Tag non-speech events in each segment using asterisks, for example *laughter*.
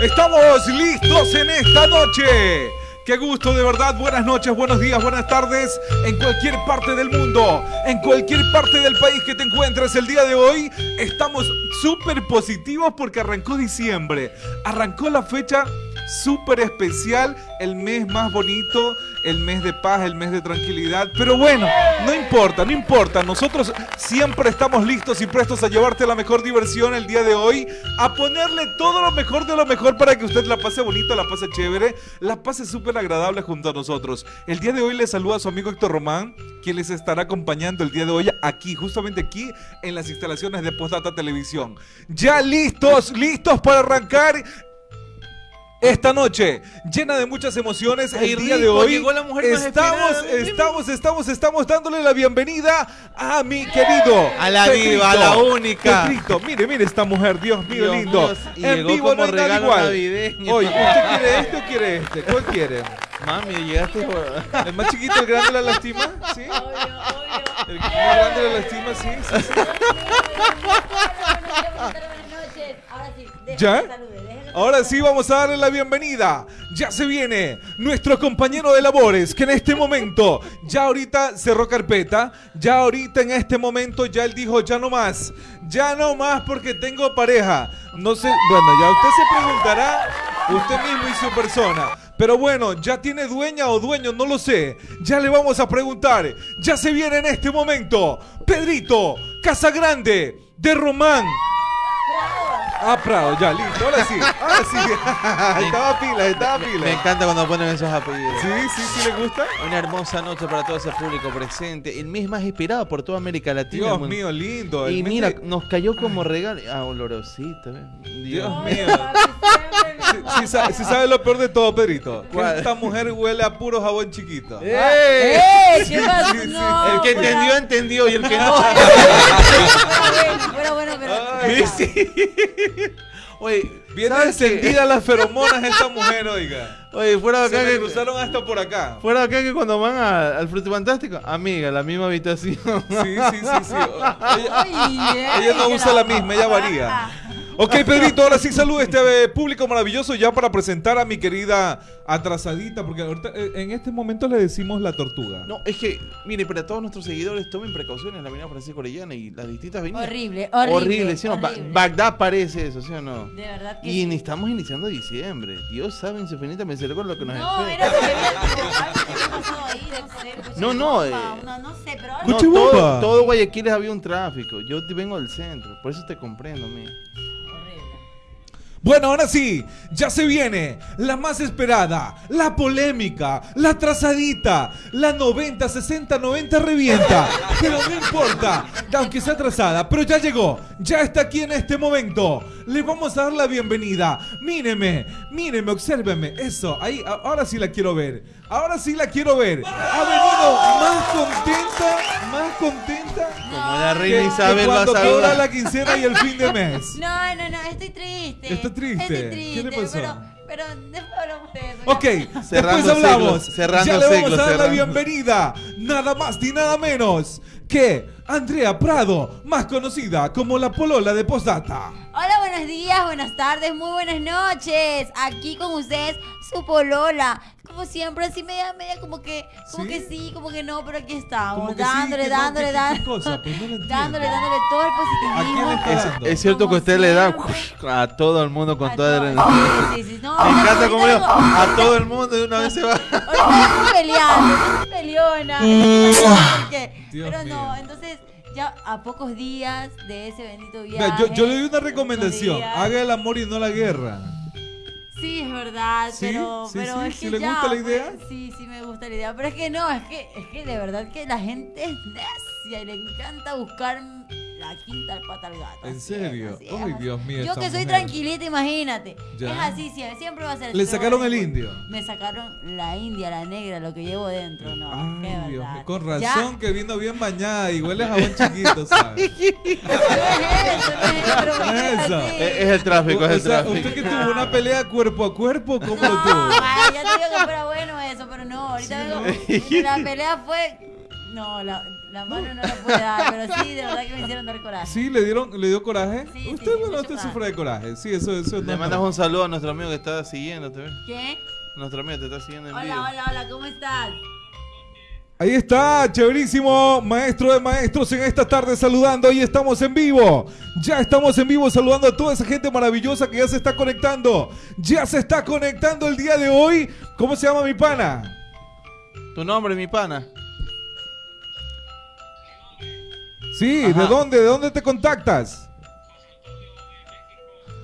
Estamos listos en esta noche. Qué gusto, de verdad. Buenas noches, buenos días, buenas tardes. En cualquier parte del mundo, en cualquier parte del país que te encuentres el día de hoy, estamos súper positivos porque arrancó diciembre. Arrancó la fecha súper especial, el mes más bonito, el mes de paz, el mes de tranquilidad. Pero bueno, no importa, no importa. Nosotros siempre estamos listos y prestos a llevarte la mejor diversión el día de hoy, a ponerle todo lo mejor de lo mejor para que usted la pase bonito, la pase chévere, la pase súper agradable junto a nosotros. El día de hoy le saluda a su amigo Héctor Román, quien les estará acompañando el día de hoy aquí, justamente aquí en las instalaciones de Postdata Televisión. Ya listos, listos para arrancar esta noche, llena de muchas emociones, el día de hoy estamos, estamos, estamos, estamos dándole la bienvenida a mi querido, a la viva, a la única. Mire, mire esta mujer, Dios mío, lindo. y en vivo no hay nada igual. Navideño. Oye, ¿usted quiere este o quiere este? ¿Cuál quiere? Mami, llegaste por... ¿El más chiquito, el grande la lastima? ¿Sí? Obvio, obvio. ¿El más grande la lastima? Sí, sí, sí. Ahora sí, ¿Ya? Ahora sí vamos a darle la bienvenida. Ya se viene nuestro compañero de labores que en este momento ya ahorita cerró carpeta. Ya ahorita en este momento ya él dijo ya no más. Ya no más porque tengo pareja. No sé, bueno, ya usted se preguntará usted mismo y su persona. Pero bueno, ya tiene dueña o dueño, no lo sé. Ya le vamos a preguntar. Ya se viene en este momento Pedrito Casagrande de Román. Ah, Prado, ya, listo. Ahora sí, ahora sí. *laughs* estaba pila, estaba pila. Me encanta cuando ponen esos apellidos. Sí, sí, sí, le gusta. Una hermosa noche para todo ese público presente. El mes más inspirado por toda América Latina. Dios mío, lindo. Y mira, nos cayó como regalo. Ah, olorosito. ¿eh? Dios, mío. Si sí, sabe lo peor de todo, Pedrito. Que esta mujer huele a puro jabón chiquito. ¡Eh! ¡Eh! ¿Qué pasa? No, el que entendió, entendió. Y el que no. *laughs* bueno, bueno, pero. sí. Oye, viene encendida las feromonas esta mujer, oiga. Oye, fuera de acá que cruzaron hasta por acá. Fuera de acá que cuando van al Fruto Fantástico, amiga, la misma habitación. Sí, sí, sí, sí. *laughs* ella no usa la misma, ella varía. *laughs* Ok, Pedrito, ahora sí saludo a este eh, público maravilloso ya para presentar a mi querida atrasadita, porque ahorita eh, en este momento le decimos la tortuga. No, es que, mire, para todos nuestros seguidores, tomen precauciones en la avenida Francisco Orellana y las distintas avenidas. Horrible, horrible. Horrible, ¿sí o no? Bagdad parece eso, ¿sí o no? De verdad que Y sí. estamos iniciando diciembre. Dios sabe infinita con lo que nos no, espera. No, no, eh, no, no sé, pero. No, todo, todo Guayaquil había un tráfico. Yo vengo del centro, por eso te comprendo, mía. Bueno, ahora sí, ya se viene la más esperada, la polémica, la trazadita, la 90, 60, 90 revienta. *laughs* Pero no importa, aunque sea trazada, pero ya llegó, ya está aquí en este momento. Le vamos a dar la bienvenida. Míreme, míreme, obsérveme. Eso, ahí, ahora sí la quiero ver. Ahora sí la quiero ver. Ha venido más contenta, más contenta. Como la reina Isabel cuando cobra la quincena y el fin de mes. *laughs* No, no, no, estoy triste. ¿Está triste? Estoy triste. ¿Qué le pasó? Pero, pero después hablamos de eso. Ok, cerrando después hablamos. cerrando ya le vamos a dar la bienvenida. Nada más ni nada menos que Andrea Prado, más conocida como la polola de Postdata. Hola, buenos días, buenas tardes, muy buenas noches. Aquí con ustedes, su polola. Como siempre, así media, media, como que, como que sí, como que no, pero aquí estamos. Dándole, dándole, dándole. dándole, dándole todo el positivismo. Es, cierto que usted le da a todo el mundo con toda la energía. Sí, sí, no, Me encanta como yo, a todo el mundo de una vez se va. Estoy peleando, estoy peleona. Pero no, entonces ya a pocos días de ese bendito viaje. yo, yo, le doy una recomendación: haga el amor y no la guerra. Sí, es verdad, pero, pero es que le gusta la idea? Pues, sí, sí me gusta la idea, pero es que no, es que, es que de verdad que la gente es necia y le encanta buscar la quinta pata al gato. ¿En serio? Ay, Dios mío. Yo que soy tranquilita, imagínate. Es así, siempre, va a ser ¿Le sacaron el indio? Me sacaron la india, la negra, lo que llevo dentro, no. Ay, Dios mío. Con razón que vino bien bañada y huele a jabón chiquito, ¿sabes? *laughs* no es *laughs* eso, es el tráfico, es el tráfico. Usted que tuvo una pelea cuerpo a cuerpo, ¿cómo lo tuvo? Ay, ya te digo que fuera bueno eso, pero no, ahorita vengo. La pelea fue. No, la La mano no la puede dar, pero sí, de verdad que me hicieron dar coraje. Sí, le dieron, le dio coraje. Sí, usted, sí, bueno, usted coraje. sufre de coraje. Sí, eso, eso es Le mandas un saludo a nuestro amigo que está siguiéndote. ¿ves? ¿Qué? Nuestro amigo te está siguiendo en Hola, vivo. hola, hola, ¿cómo estás? Ahí está, chéverísimo, maestro de maestros en esta tarde saludando. Ahí estamos en vivo. Ya estamos en vivo saludando a toda esa gente maravillosa que ya se está conectando. Ya se está conectando el día de hoy. ¿Cómo se llama mi pana? Tu nombre, mi pana. Sí, Ajá. ¿de dónde? ¿De dónde te contactas?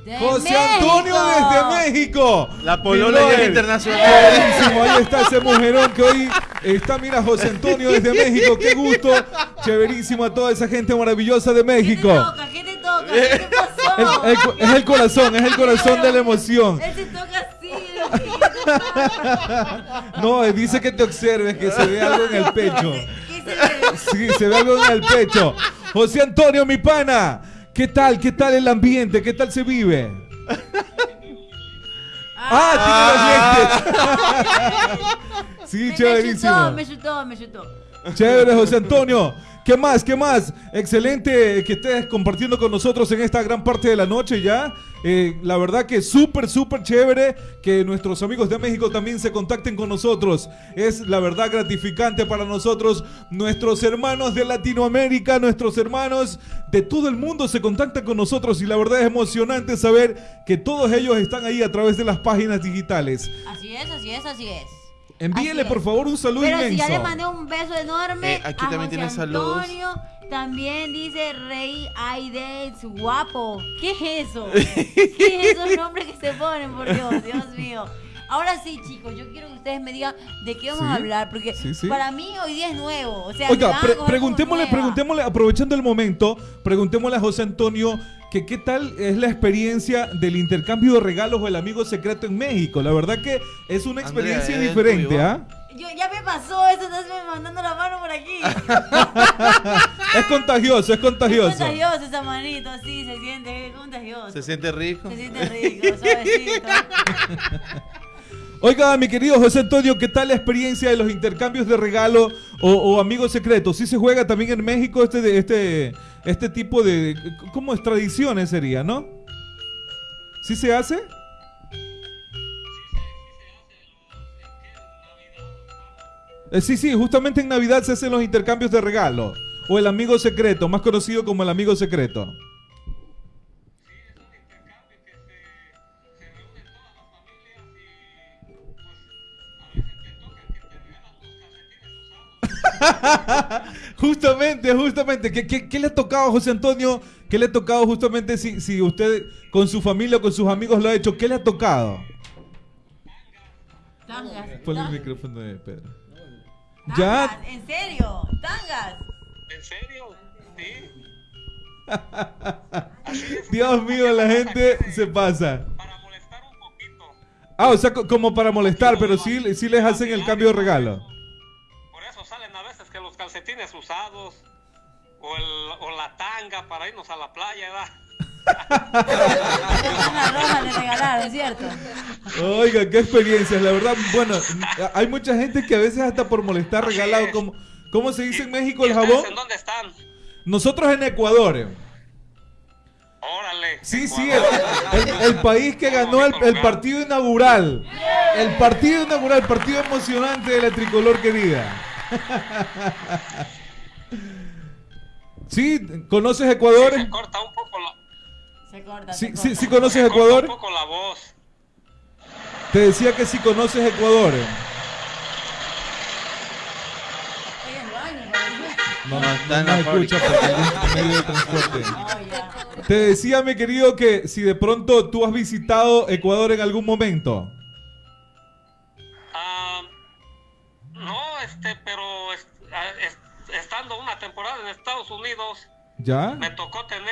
De José México. Antonio desde México. La ya brother. internacional. Ahí está ese mujerón que hoy está, mira, José Antonio desde México, qué gusto. Chéverísimo a toda esa gente maravillosa de ¿Qué te México. toca? ¿Qué te toca? ¿Qué te pasó? El- el co- es el corazón, es el corazón de la emoción. Él se toca así. *laughs* No, dice que te observes, que se ve algo en el pecho. *laughs* Sí, se ve algo en el pecho. José Antonio, mi pana, ¿qué tal? ¿Qué tal el ambiente? ¿Qué tal se vive? Ah, tiene los dientes. Sí, Me- me chéverísimo. chutó, me chutó, me chutó. Chévere, José Antonio. ¿Qué más? ¿Qué más? Excelente que estés compartiendo con nosotros en esta gran parte de la noche ya. Eh, la verdad que súper, súper chévere que nuestros amigos de México también se contacten con nosotros. Es la verdad gratificante para nosotros. Nuestros hermanos de Latinoamérica, nuestros hermanos de todo el mundo se contactan con nosotros y la verdad es emocionante saber que todos ellos están ahí a través de las páginas digitales. Así es, así es, así es. Envíele por favor un saludo Pero si inmenso. ya le mandé un beso enorme. Eh, aquí a también José tiene saludos. También dice Rey Aides guapo. ¿Qué es eso? *laughs* ¿Qué es esos nombres que se ponen, por Dios? Dios mío. Ahora sí, chicos, yo quiero que ustedes me digan de qué vamos Sí, a hablar, porque sí, sí. para mí hoy día es nuevo. O sea, Oiga, pre- preguntémosle, preguntémosle, aprovechando el momento, preguntémosle a José Antonio que qué tal es la experiencia del intercambio de regalos o el amigo secreto en México. La verdad que es una experiencia el diferente. ¿ah? Yo, ya me pasó eso, estás mandando la mano por aquí. *laughs* Es contagioso, es Es contagioso. contagioso esa manito, así se siente, es contagioso. Se siente rico. Se siente rico, suavecito. *laughs* Oiga, mi querido José Antonio, ¿qué tal la experiencia de los intercambios de regalo o, o amigos secretos? ¿Sí se juega también en México este, de- este, este tipo de... ¿Cómo es? Tradiciones sería, ¿no? ¿Sí se hace? Eh, sí, sí, justamente en Navidad se hacen los intercambios de regalo. O el amigo secreto, más conocido como el amigo secreto. *laughs* Justamente, justamente. ¿Qué, qué, qué le ha tocado a José Antonio? ¿Qué le ha tocado justamente si, si usted con su familia o con sus amigos lo ha hecho? ¿Qué le ha tocado? Ponle el micrófono de Pedro. Ya. ¿En serio? ¿Tangas? ¿En serio? Sí. *laughs* Dios mío, la gente se pasa. Para molestar un poquito. Ah, o sea, co- como para molestar, pero sí, sí les hacen el cambio de regalo. Por eso salen a veces que los calcetines usados o, el, o la tanga para irnos a la playa, ¿verdad? Una ¿cierto? Oiga, qué experiencias, la verdad. Bueno, hay mucha gente que a veces hasta por molestar regalado como... ¿Cómo se dice en México ¿Y el jabón? ¿En dónde están? Nosotros en Ecuador. Órale. Sí, sí, el, Ecuador. el- el país que ganó el, el partido inaugural. El partido inaugural, el partido emocionante de la tricolor querida. *laughs* Sí, ¿conoces Ecuador? Se corta un poco la, Se corta. Sí, se corta. sí, sí conoces Ecuador. un poco la voz. Te decía que si conoces Ecuador. No, No, escucha porque medio de transporte. *laughs* Oh. Te decía, mi querido, que si de pronto tú has visitado Ecuador en algún momento. Ah, no, este, pero ah, es- estando una temporada en Estados Unidos, ¿Ya? me tocó tener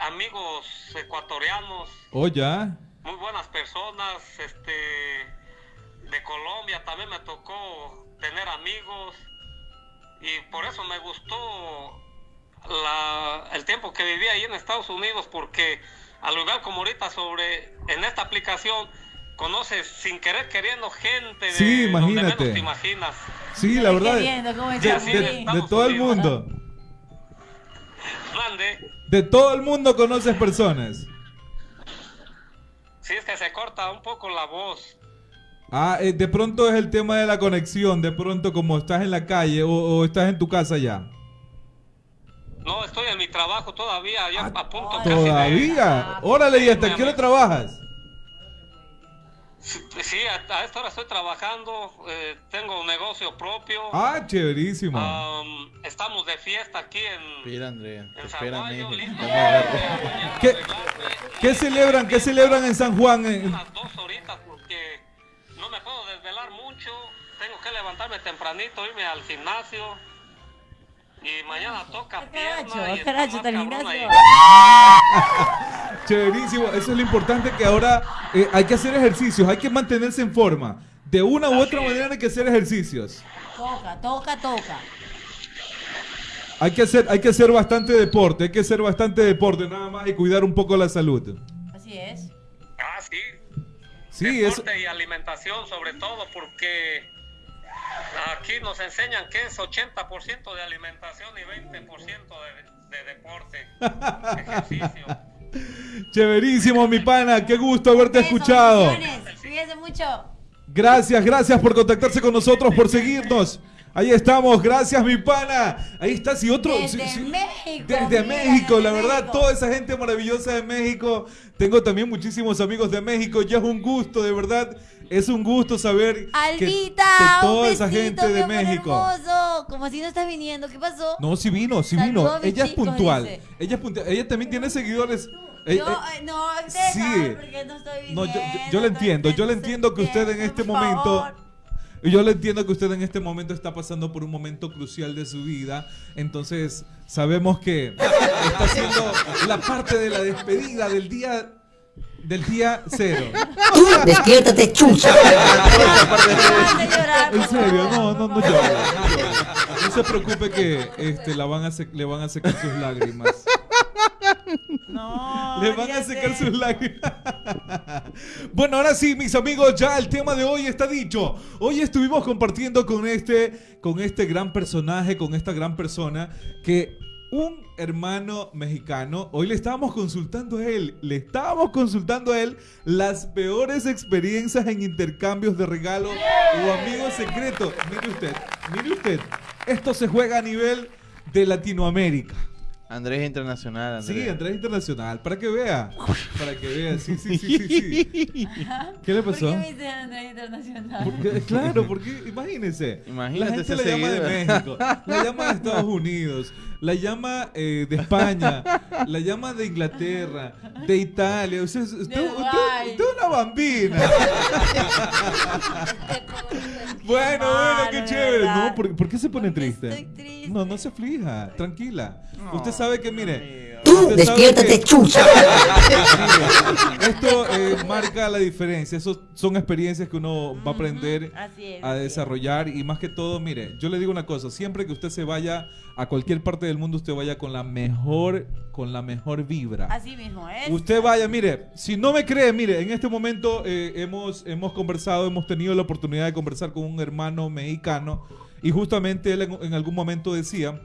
amigos ecuatorianos, ¿O ya? muy buenas personas, este, de Colombia también me tocó tener amigos y por eso me gustó la, el tiempo que viví ahí en Estados Unidos porque al igual como ahorita sobre en esta aplicación conoces sin querer queriendo gente de Sí, donde imagínate. menos te imaginas. Sí, la verdad. Queriendo, ¿cómo De, todo el mundo. Mande. De todo el mundo conoces personas. Sí, es que se corta un poco la voz. Ah, eh, de pronto es el tema de la conexión. De pronto, como estás en la calle o, o estás en tu casa ya. No, estoy en mi trabajo todavía, ya a punto Ay, casi de... Todavía. Órale, ¿y hasta qué hora trabajas? Sí, a, a esta hora estoy trabajando, eh, tengo un negocio propio. Ah, chéverísimo. Am, estamos de fiesta aquí en, Espera, Andrea. en listo para mañana ¿Qué-. ¿Qué celebran? ¿Qué celebran en San Juan? Eh, Unas dos horitas porque no me puedo desvelar mucho, tengo que levantarme tempranito, irme al gimnasio. Y mañana toca Caracho, pierna y caracho. *laughs* Chéverísimo. Eso es lo importante que ahora eh, hay que hacer ejercicios, hay que mantenerse en forma. De una u otra es. manera hay que hacer ejercicios. Toca, toca, toca. Hay que hacer, hay que hacer bastante deporte, hay que hacer bastante deporte nada más y cuidar un poco la salud. Así es. Ah, sí. Sí, eso. Deporte y alimentación sobre todo porque aquí nos enseñan que es 80% de alimentación y 20% de, de deporte, ejercicio. *laughs* Chéverísimo, mi pana. Qué gusto haberte escuchado. Cuídense mucho. Gracias, gracias por contactarse con nosotros, por seguirnos. Ahí estamos, gracias mi pana. Ahí está, si otro... Desde si- México, Desde mira, México, desde la verdad, México. toda esa gente maravillosa de México. Tengo también muchísimos amigos de México. Ya es un gusto, de verdad. Es un gusto saber que, Albita, que un toda esa gente de México. hermoso. Como si no estás viniendo, ¿qué pasó? No, sí vino, sí Saludos vino. Ella es chicos, puntual. dice. Ella es puntual. Ella también tiene seguidores. Yo, eh, eh, no, deja, sí. porque no estoy No, yo, yo- viniendo, yo le entiendo, yo le entiendo que usted en este momento, yo le entiendo que usted en este momento está pasando por un momento crucial de su vida, entonces sabemos que está haciendo la parte de la despedida del día del día cero. *laughs* Tú despiértate, chucha. *laughs* En serio, no, no, no llore. no se preocupe que este, la van a le van a secar sus lágrimas. No, Le van a secar sus lágrimas. *laughs* bueno, ahora sí, mis amigos, ya el tema de hoy está dicho. Hoy estuvimos compartiendo con este, con este gran personaje, con esta gran persona, que un hermano mexicano, hoy le estábamos consultando a él, le estábamos consultando a él las peores experiencias en intercambios de regalos o amigos secretos. Mire usted, mire usted, esto se juega a nivel de Latinoamérica. Andrés Internacional, Andrés. Sí, Andrés Internacional, para que vea. Para que vea, sí, sí, sí, sí. sí. ¿Qué le ¿Por pasó? qué me Andrés Internacional? Porque, claro, porque imagínense. Imagínate la gente la llama de. México, la llama de Estados *laughs* Unidos, la llama eh, de España, la llama de Inglaterra, de Italia. Usted, usted, usted- usted es una bambina. *laughs* Bueno, bueno, qué de chévere. No, ¿por, por qué se pone Porque triste? estoy triste. No, no se aflija, tranquila. Usted sabe que, mire. Tú despiértate, chucha. *laughs* Esto eh, marca la diferencia. Esos son experiencias que uno va a aprender es, a desarrollar. Y más que todo, mire, yo le digo una cosa: siempre que usted se vaya a cualquier parte del mundo, usted vaya con la mejor, con la mejor vibra. Así mismo es. Usted vaya, mire, si no me cree, mire, en este momento eh, hemos, hemos conversado, hemos tenido la oportunidad de conversar con un hermano mexicano y justamente él en, en algún momento decía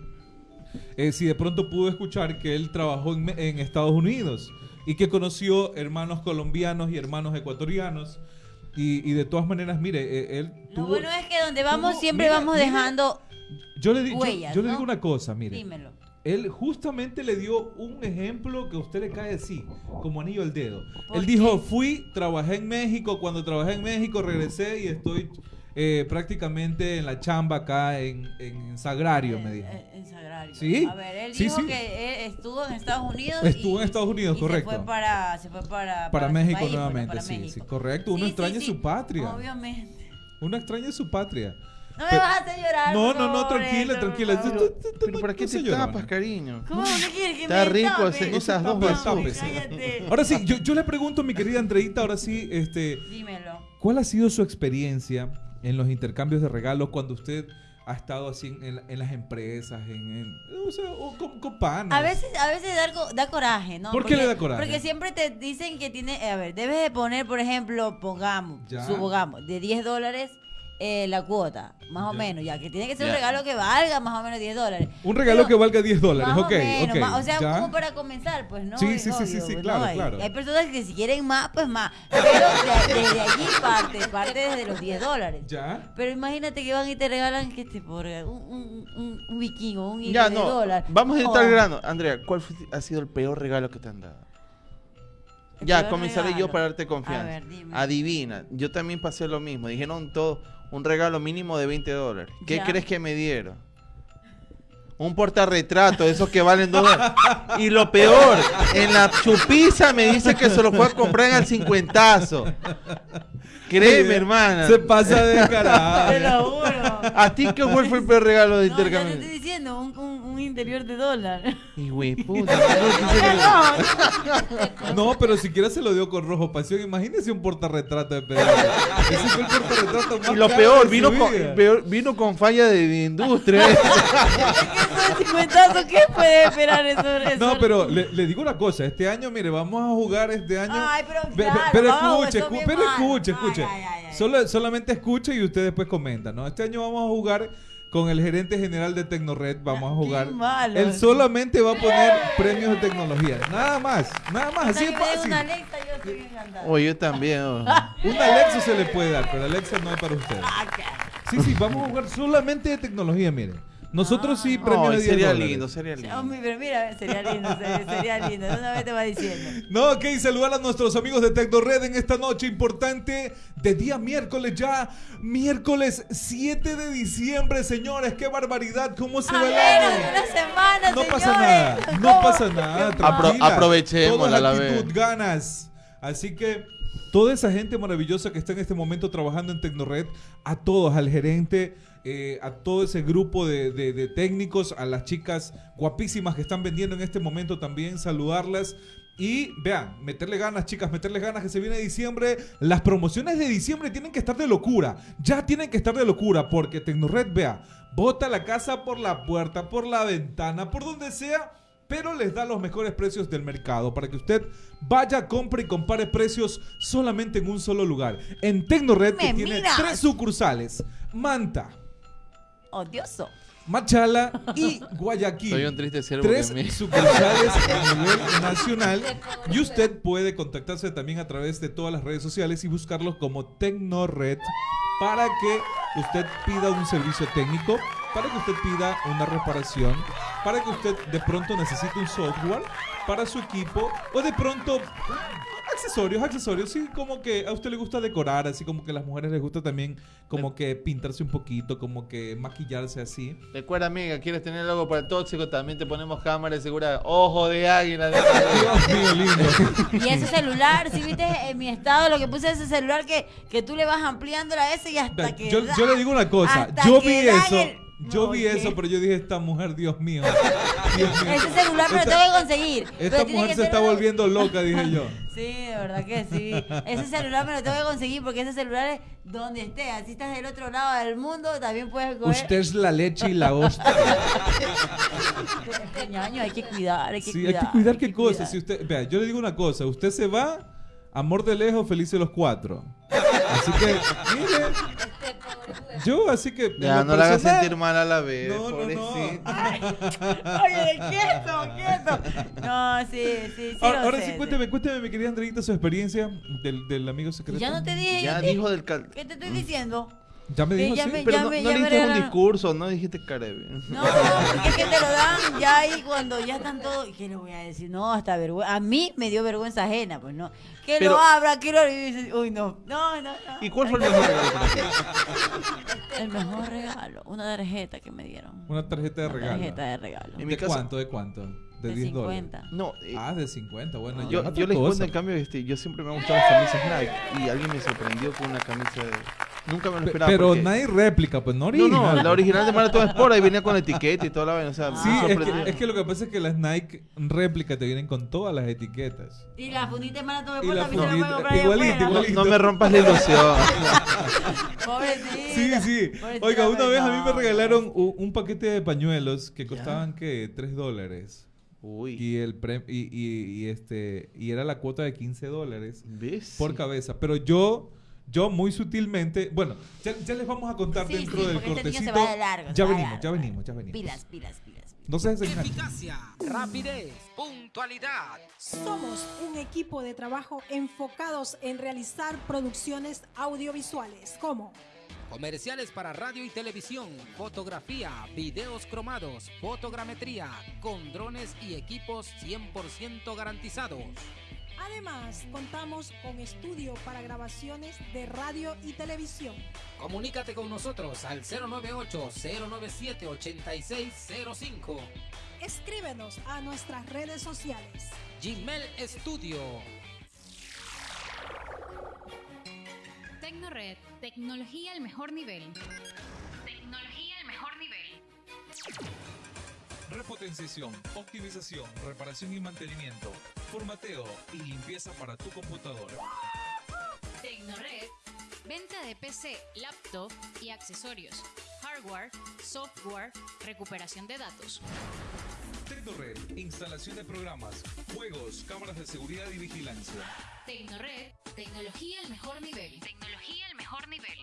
eh, si de pronto pudo escuchar que él trabajó en, Estados Unidos y que conoció hermanos colombianos y hermanos ecuatorianos y, y de todas maneras, mire, eh, él Lo tuvo... bueno es que donde vamos tuvo- siempre vamos dejando. Yo le, di- yo- huellas, yo le ¿no? digo una cosa, mire. Dímelo. Él justamente le dio un ejemplo que a usted le cae así, como anillo al dedo. ¿Por Él qué? dijo, fui, trabajé en México, cuando trabajé en México regresé y estoy eh, prácticamente en la chamba acá en, en Sagrario, me dijo. En Sagrario. Sí, A ver, él sí, dijo sí. que él estuvo en Estados Unidos. *laughs* Estuvo y- en Estados Unidos, y correcto. Se fue para, se fue para, México país, nuevamente, para sí, México. sí, correcto. Uno Sí, extraña sí, su sí, patria. Obviamente. Uno extraña su patria. No me Pero- vas a hacer llorar. No, no, no, tranquila, tranquila. Pero ¿para no qué te llorona. tapas, cariño? ¿Cómo no quieres que Está me rico tape? ese- No esas dos basuras. *laughs* Ahora sí, yo, yo le pregunto, mi querida Andreita, ahora sí, este, Dímelo. ¿cuál ha sido su experiencia en los intercambios de regalos cuando usted ha estado así en, en- en las empresas, en, en- o sea, o con, con panas? A veces, a veces da, da coraje, ¿no? ¿Por qué le da coraje? Porque siempre te dicen que tiene, a ver, debes de poner, por ejemplo, pongamos, Ya. supongamos, de 10 dólares eh, la cuota, más o Ya. menos, ya que tiene que ser Ya. un regalo que valga más o menos 10 dólares. Un regalo Pero- que valga 10 dólares, ok, o menos, ok. más- o sea, ya. como para comenzar, pues no. Sí, sí, sí, sí, pues, claro, no, hay, claro. hay personas que si quieren más, pues más. Pero de- desde allí parte, parte desde los 10 dólares. Ya. Pero imagínate que van y te regalan que te por un, un, un, un vikingo, un Ya, de no. dólar. Vamos a ir Oh, al grano. Andrea, ¿cuál fue- ha sido el peor regalo que te han dado? el Ya, comenzaré yo para darte confianza. A ver, dime. Adivina, yo también pasé lo mismo. Dijeron todo, un regalo mínimo de 20 dólares. ¿Qué Ya. crees que me dieron? Un portarretrato, esos que valen dos dólares. Y lo peor, en la chupiza me dice que se lo fue a comprar en el cincuentazo. Créeme, hermana. Se pasa de Te carajo. lo juro. ¿A ti qué fue el peor regalo de No, ya te intercambio? estoy diciendo, un, un, un interior de dólar. Y güey, puta. no pero siquiera se lo dio con rojo pasión. Imagínese un portarretrato de Pedro. Ese fue el portarretrato más Y lo peor, vino con, peor- vino con falla de, de industria. Es que eso de 50, ¿qué puede esperar eso? eso? No, pero le, le digo una cosa. Este año, mire, vamos a jugar este año. Ay, pero claro, pero escuche, escu- pero escuche, Ay, escuche. ay, ay, ay. Solo, solamente escuche y usted después comenta, ¿no? Este año vamos a jugar con el gerente general de Tecnored. Vamos a Qué jugar. malo. Él solamente va a poner premios de tecnología. Nada más, nada más. Así es fácil. una Alexa, yo estoy yo también. oh. *laughs* Un Alexa se le puede dar, pero Alexa no es para usted. Ah, qué- Sí, sí, vamos a jugar solamente de tecnología, mire. Nosotros sí, premios Ay, de 10 sería dólares. lindo, sería lindo. Hombre, pero mira, sería lindo, sería, sería lindo. Una vez te va diciendo. *laughs* No, ok, saludar a nuestros amigos de Tecnored en esta noche importante de día miércoles ya. Miércoles 7 de diciembre, señores. Qué barbaridad, cómo se va el año. de una semana, No pasa señores. nada, no ¿Cómo? pasa nada. Apro- tranquila. aprovechémosla Todo es a la actitud, vez. ganas. Así que toda esa gente maravillosa que está en este momento trabajando en Tecnored, a todos, al gerente, eh, a todo ese grupo de, de- de técnicos, a las chicas guapísimas que están vendiendo en este momento también, saludarlas. Y vean, meterle ganas, chicas, meterle ganas que se viene diciembre. Las promociones de diciembre tienen que estar de locura. Ya tienen que estar de locura porque Tecnored, vea, bota la casa por la puerta, por la ventana, por donde sea pero les da los mejores precios del mercado para que usted vaya, compre y compare precios solamente en un solo lugar. En Tecnored, que tiene miras. tres sucursales: Manta, Odioso. Machala y Guayaquil. Soy un triste ciervo Tres que me- sucursales *laughs* a nivel nacional y usted puede contactarse también a través de todas las redes sociales y buscarlos como Tecnored para que usted pida un servicio técnico, para que usted pida una reparación, para que usted de pronto necesite un software para su equipo o de pronto accesorios, accesorios, sí, como que a usted le gusta decorar, así como que a las mujeres les gusta también como que pintarse un poquito, como que maquillarse así. Recuerda, amiga, quieres tener algo para el tóxico, también te ponemos cámara de seguridad. Ojo de águila. de- *laughs* Dios mío, lindo. Y ese celular, si viste en mi estado lo que puse ese celular que, que tú le vas ampliando la S y hasta que. yo, da- yo le digo una cosa, yo vi eso, el- yo vi eso, pero yo dije, esta mujer, Dios mío. *laughs* Dios mío. Ese celular me lo tengo que conseguir. Esta pero mujer se está volviendo *laughs* loca, dije yo. Sí, de verdad que sí. Ese celular me lo tengo que conseguir porque ese celular es donde esté. Así estás del otro lado del mundo, también puedes coger. Usted es la leche y la hostia. Este ñaño hay que cuidar, hay que Sí, cuidar. hay que cuidar hay qué cuidar. Si usted, vea, yo le digo una cosa, usted se va, amor de lejos, felices los cuatro. Así que, mire, yo así que... Ya, no la hagas sentir mal a la vez. No, no, no. *laughs* Oye, quieto, quieto. No, sí, sí, sí. Ahora, lo ahora sé, sí, sí. cuénteme, cuénteme, mi querida Andreita, su experiencia del, del amigo secreto. Ya no te dije. Ya dijo del cal... ¿Qué te estoy diciendo? Ya me Sí, dijo, ya sí. me- Pero ya no, me- no ya le un discurso, no dijiste Caribe. No, porque es que te lo dan ya ahí cuando ya están todos. ¿Qué le voy a decir? No, hasta vergüenza. A mí me dio vergüenza ajena, pues no. Que Pero- lo abra, que lo. y Uy, no. No, no, no. ¿Y cuál fue el mejor regalo para ti? *laughs* El mejor regalo. Una tarjeta que me dieron. Una tarjeta de Una regalo. tarjeta de regalo. En mi ¿De cuánto? ¿De cuánto? De, De 10 50. dólares. No, eh, Ah, de 50, bueno. yo, yo les cosa. cuento en cambio, este, yo siempre me han gustado las camisas Nike y alguien me sorprendió con una camisa de... Nunca me lo Pe- esperaba. Pero porque- nadie réplica, pues no No, original. no, la original de Maratón Sport ahí venía con la etiqueta y toda la vaina, o sea, Sí, es que, es que lo que pasa es que las Nike réplica te vienen con todas las etiquetas. Y la fundita de maratón la a mí se me fundita- puede comprar igualito. No, no me rompas la ilusión. *laughs* Pobrecita. Sí, sí. Pobrecita, Oiga, una vez a mí me no. regalaron u- un paquete de pañuelos que costaban, ¿qué? 3 dólares. Uy, Y, el pre- y, y- y este, y era la cuota de 15 dólares ¿ves? por cabeza. Pero yo yo muy sutilmente, bueno, ya, ya les vamos a contar Sí, dentro sí, del este niño se cortecito. va de largo, se ya va venimos, largo, ya se venimos, ya venimos. Pilas, pilas, pilas. No se desengañen. Eficacia, rapidez, puntualidad. Somos un equipo de trabajo enfocados en realizar producciones audiovisuales como Comerciales para radio y televisión, fotografía, videos cromados, fotogrametría, con drones y equipos 100% garantizados. Además, contamos con estudio para grabaciones de radio y televisión. Comunícate con nosotros al 098-097-8605. Escríbenos a nuestras redes sociales. Gmail Studio. Tecnored, tecnología al mejor nivel. Tecnología al mejor nivel. Repotenciación, optimización, reparación y mantenimiento, formateo y limpieza para tu computadora. Tecnored, venta de PC, laptop y accesorios. Hardware, software, recuperación de datos. Tecnored, instalación de programas, juegos, cámaras de seguridad y vigilancia. Tecnored, tecnología al mejor nivel. Tecnología al mejor nivel.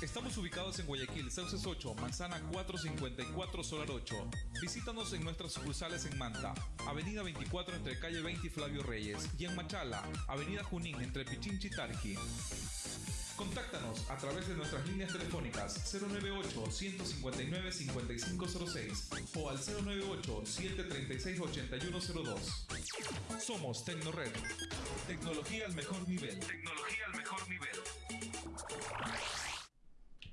Estamos ubicados en Guayaquil, Sauces 8, Manzana 454, Solar 8. Visítanos en nuestras sucursales en Manta, Avenida 24 entre Calle 20 y Flavio Reyes, y en Machala, Avenida Junín entre Pichinchi y Tarqui. Contáctanos a través de nuestras líneas telefónicas 098-159-5506 o al 098-736-8102. Somos Tecnored. Tecnología al mejor nivel. Tecnología al mejor nivel.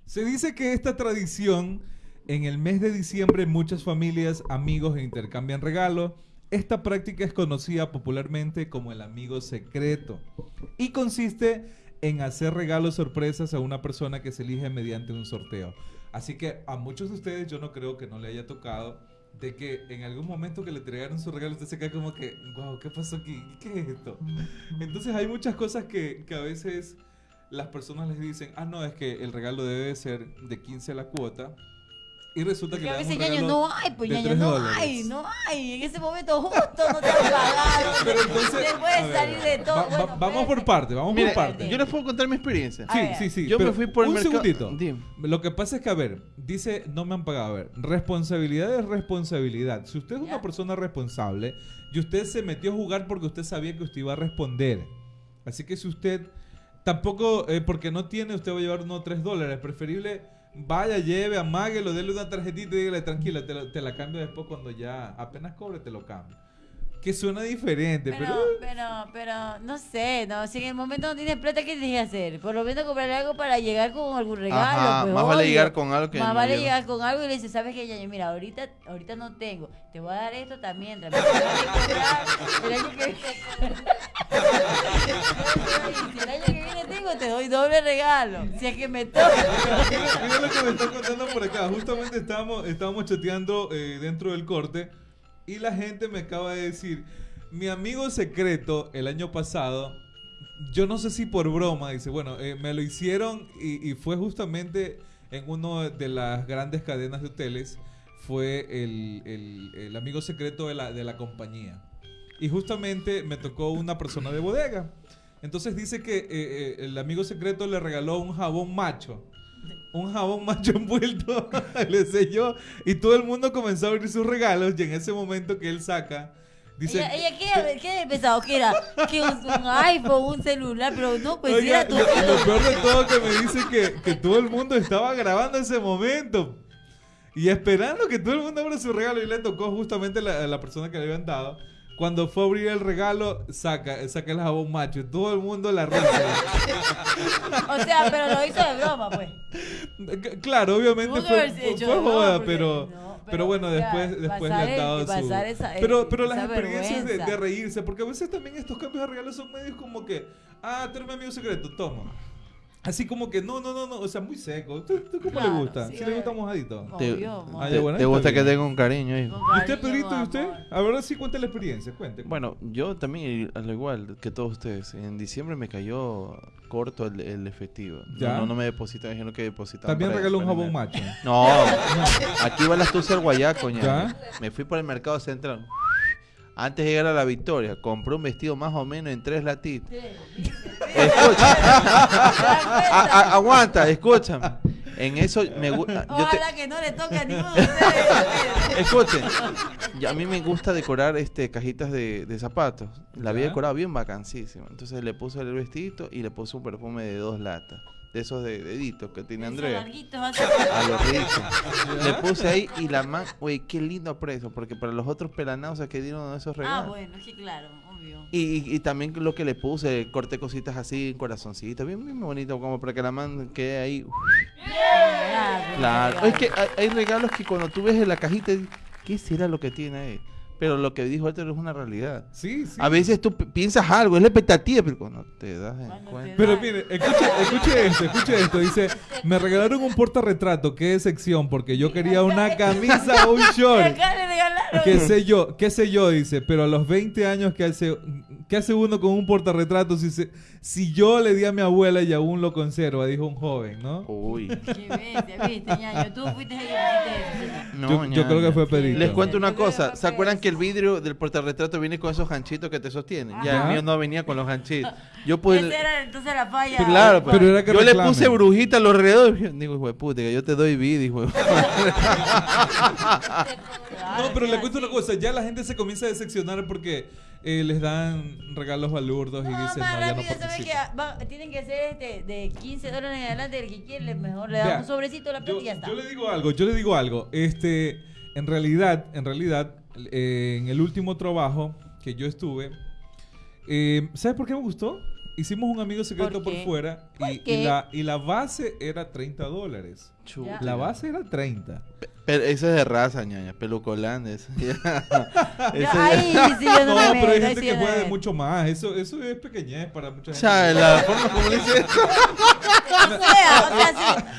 Se dice que esta tradición, en el mes de diciembre muchas familias, amigos intercambian regalos. Esta práctica es conocida popularmente como el amigo secreto y consiste en hacer regalos sorpresas a una persona que se elige mediante un sorteo. Así que a muchos de ustedes yo no creo que no le haya tocado de que en algún momento que le entregaron su regalo usted se queda como que, wow, ¿qué pasó aquí? ¿Qué es esto? Entonces hay muchas cosas que, que a veces las personas les dicen, ah, no, es que el regalo debe ser de 15 la cuota. Y resulta que Porque a veces ñaño no hay, pues ñaño 3 no dólares. hay, no hay. En ese momento justo no te han *laughs* pagado. Pero entonces, te a puede ver, salir de todo. va- va- Bueno, vamos por parte, vamos por parte. yo les puedo contar mi experiencia. A Sí, sí, sí. Yo me fui por el un mercado- segundito. Dime. Lo que pasa es que, a ver, dice, no me han pagado. A ver, responsabilidad es responsabilidad. Si usted es una persona responsable y usted se metió a jugar porque usted sabía que usted iba a responder. Así que si usted tampoco, eh, porque no tiene, usted va a llevar unos 3 dólares. Preferible, vaya, lleve, amáguelo, déle una tarjetita y dígale, tranquila, te, te la cambio después cuando ya apenas cobre, te lo cambio. Que suena diferente, pero... Pero, pero, pero, no sé, no, si en el momento no tienes plata, ¿qué tienes que hacer? Por lo menos comprar algo para llegar con algún regalo. Ajá, pues, más vale obvio. llegar con algo que Más no vale llevar. llegar con algo y le dices, ¿sabes qué, Yaño? Mira, ahorita, ahorita no tengo, te voy a dar esto también, también te voy a cobrar el año que viene. *laughs* si el año que viene tengo, te doy doble regalo, si es que me toca. Mira, mira lo que me están contando por acá. Justamente estábamos, estábamos chateando eh, dentro del corte y la gente me acaba de decir, mi amigo secreto el año pasado, yo no sé si por broma, dice, bueno, eh, me lo hicieron y, fue justamente en una de las grandes cadenas de hoteles, fue el, el- el amigo secreto de la, de la compañía. Y justamente me tocó una persona de bodega. Entonces dice que eh, eh, el amigo secreto le regaló un jabón macho. Un jabón macho *laughs* envuelto, *laughs* le selló y todo el mundo comenzó a abrir sus regalos y en ese momento que él saca, dice... ella, ella ¿qué, ¿qué había pensado? ¿Que era? Que un, un iPhone, un celular, pero no, pues Oiga, era tu... lo, lo peor de todo que me dice que, que todo el mundo estaba grabando ese momento y esperando que todo el mundo abra su regalo y le tocó justamente la, la persona que le habían dado. Cuando fue a abrir el regalo, saca, saca el jabón macho todo el mundo la risa. *laughs* O sea, pero lo hizo de broma, pues. C- Claro, obviamente fue, fue, broma, joda, pero, no, pero, bueno, después, después le han dado su... esa- pero pero las experiencias de, reírse, porque a veces también estos cambios de regalos son medios como que, ah, mi amigo secreto, toma. Así como que, no, no, no, no, o sea, muy seco. ¿Tú, tú cómo Claro, le gusta? sí, ¿Sí le gusta mojadito? Te, Obvio, Ah, te- ya, bueno, te está gusta que tenga un cariño, hijo. Con ¿Y usted, Pedrito, y usted? A ver si cuenta la experiencia, cuente. Bueno, yo también, al igual que todos ustedes, en diciembre me cayó corto el, el efectivo. ¿Ya? No, no me depositaron, dijeron que depositaban. También regaló un jabón macho. No, *laughs* aquí va la astucia al guayaco. ¿Ya? Me fui por el mercado central. Antes de llegar a la victoria, compró un vestido más o menos en tres latitas. Escucha. *laughs* A- a- aguanta, escúchame. En eso me gusta. Ojalá que no le toque a ninguno de ustedes. Escuchen, *laughs* y a mí me gusta decorar este cajitas de, de zapatos. La había decorado bien vacancísima. Entonces le puse el vestidito y le puse un perfume de dos latas. De esos de deditos que tiene Andrea. *laughs* A lo rico. Le puse ahí y la man, güey, qué lindo precio. Porque para los otros pelanados que dieron esos Ah, regalos. bueno, es que claro, obvio. Y, y- y también lo que le puse, corté cositas así, corazoncitos, bien, bien bonito, como para que la man quede ahí. Claro, es que hay, hay regalos que cuando tú ves en la cajita, ¿qué será lo que tiene ahí? Pero lo que dijo Héctor es una realidad. Sí, sí. A veces tú pi- piensas algo, es la expectativa, pero cuando te das en cuenta. Pero mire, escuche, escuche esto, escuche esto. Dice, me regalaron un portarretrato, qué decepción, porque yo quería una camisa o *laughs* un short. Qué sé yo, qué sé yo, dice, pero a los 20 años, ¿qué hace, qué hace uno con un portarretrato si, se- si yo le di a mi abuela y aún lo conserva? Dijo un joven, ¿no? Uy. Qué bestia, viste, ñaño. Tú fuiste ahí que pusiste eso. No, Yo- yo creo que fue Pedrito. Les cuento una que cosa. ¿Se acuerdan Pedro. Que el vidrio del portarretrato viene con esos ganchitos que te sostienen? Ya el mío no venía con los ganchitos. Yo. Esa era entonces la falla. Claro, Pero era que yo le puse brujita a los alrededor. Digo, hijo de puta, que yo te doy vida, hijo de *laughs* No, pero le cuento una cosa, ya la gente se comienza a decepcionar porque eh, les dan regalos balurdos y No, dicen, más no, ya no rápido, ¿sabes que va- Tienen que ser este, de 15 dólares en adelante, el que quiere, mejor le da un sobrecito a la plata y ya está. yo le digo algo, yo le digo algo. Este, en realidad, en realidad, eh, en el último trabajo que yo estuve, eh, ¿sabes por qué me gustó? Hicimos un amigo secreto ¿Por por, fuera ¿Por y, la, y la base era 30 dólares. Chuta. La base era 30. Pero eso es de raza, ñaña, *laughs* ya- ahí sí yo no, No, me pero hay gente que puede de mucho más. Eso, eso es pequeñez para mucha gente. Ya, la forma como le dice eso. O sea, o sea, sí. *laughs*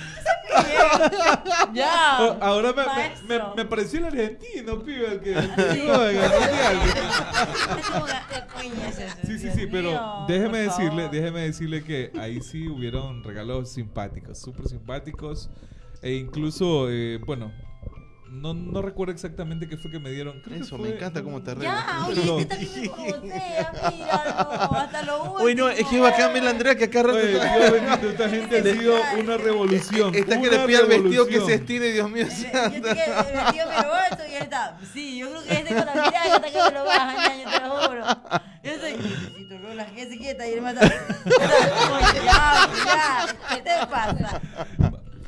Ya. Ahora me, me, me, me pareció el argentino, pibe, el que, el que Sí. el Sí, sí, pero déjeme decirle, déjeme decirle que ahí sí hubieron regalos simpáticos, súper simpáticos. E incluso, eh, bueno, no, no recuerdo exactamente qué fue que me dieron. Creo que Eso, fue- me encanta cómo te Ya, arreglas. oye, este también me botella, míralo, hasta lo último. Uy, no, es que bacán ver la Andrea que acá rato Oye, Dios bendito, esta gente ha sido una revolución. Está que una le pide al vestido que se estire, Dios mío. Yo estoy que el vestido me lo alto y él está. Sí, yo creo que este con la mirada hasta que me lo baja, ñaño, te lo juro. Yo estoy, necesito Lola, que se quieta y él me está. Oye, ya, ya, ¿qué te pasa?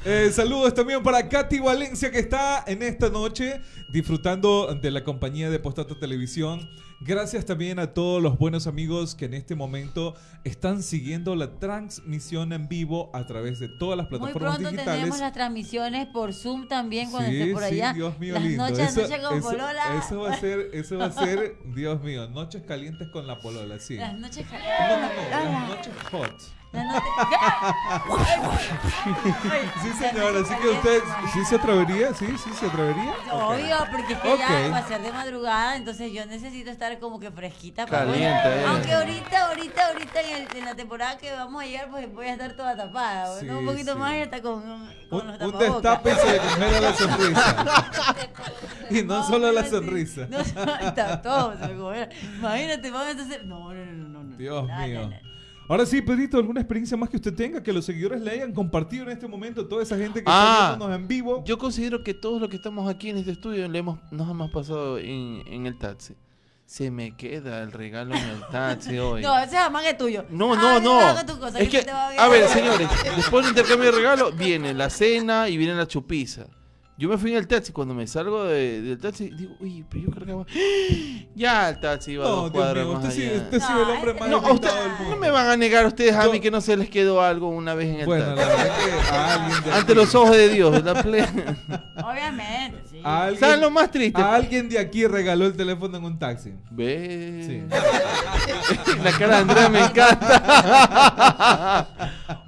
Eh, saludos también para Katy Valencia que está en esta noche disfrutando de la compañía de Postata Televisión. Gracias también a todos los buenos amigos que en este momento están siguiendo la transmisión en vivo a través de todas las Muy plataformas pronto digitales. tenemos las transmisiones por Zoom también cuando Sí, esté por sí, allá. Dios mío las lindo. noches, eso, noches con eso- Polola. eso va a ser, *laughs* eso va a ser, Dios mío, noches calientes con la polola, sí. Las noches No, no, no, las noches hot. *laughs* Sí, señor, así que usted sí se atrevería, sí, sí se atrevería. Obvio, porque es que Ok. ya va a ser de madrugada, entonces yo necesito estar como que fresquita. para Caliente, poder- eh. Aunque ahorita, ahorita, ahorita en, el- en la temporada que vamos a llegar, pues voy a estar toda tapada. Sí, ¿no? Un poquito sí. más y hasta con, con Un, los un tapabocas. destape y se le congela la sonrisa. *laughs* y no solo la sonrisa. No, *laughs* está todo. se. Imagínate, vamos a hacer. No, no, no, no. no. Dios No, no, mío. no. Ahora sí, Pedrito, ¿alguna experiencia más que usted tenga que los seguidores le hayan compartido en este momento? Toda esa gente que Ah. está viéndonos en vivo. Yo considero que todos los que estamos aquí en este estudio le hemos, nos hemos pasado en, en el taxi. Se me queda el regalo en el taxi *laughs* hoy. No, ese es tuyo. No, Ah, no, no. cosa, Es que, bien. a ver, señores, después del intercambio de regalo viene la cena y viene la chupiza. Yo me fui en el taxi, cuando me salgo de- del taxi, digo, uy, pero yo cargaba. *gasps* Ya el taxi iba a No, dos Dios cuadras mío, más usted sí, allá. usted sí es el hombre más No, a usted- del mundo. no me van a negar ustedes a Yo- mí que no se les quedó algo una vez en el Bueno, la taxi. verdad que a alguien de *laughs* Ante aquí- los ojos de Dios, la ple- *laughs* Obviamente, sí. a alguien- ¿Saben lo más triste? a alguien de aquí regaló el teléfono en un taxi. Ve. Sí. *laughs* La cara de Andrea me encanta.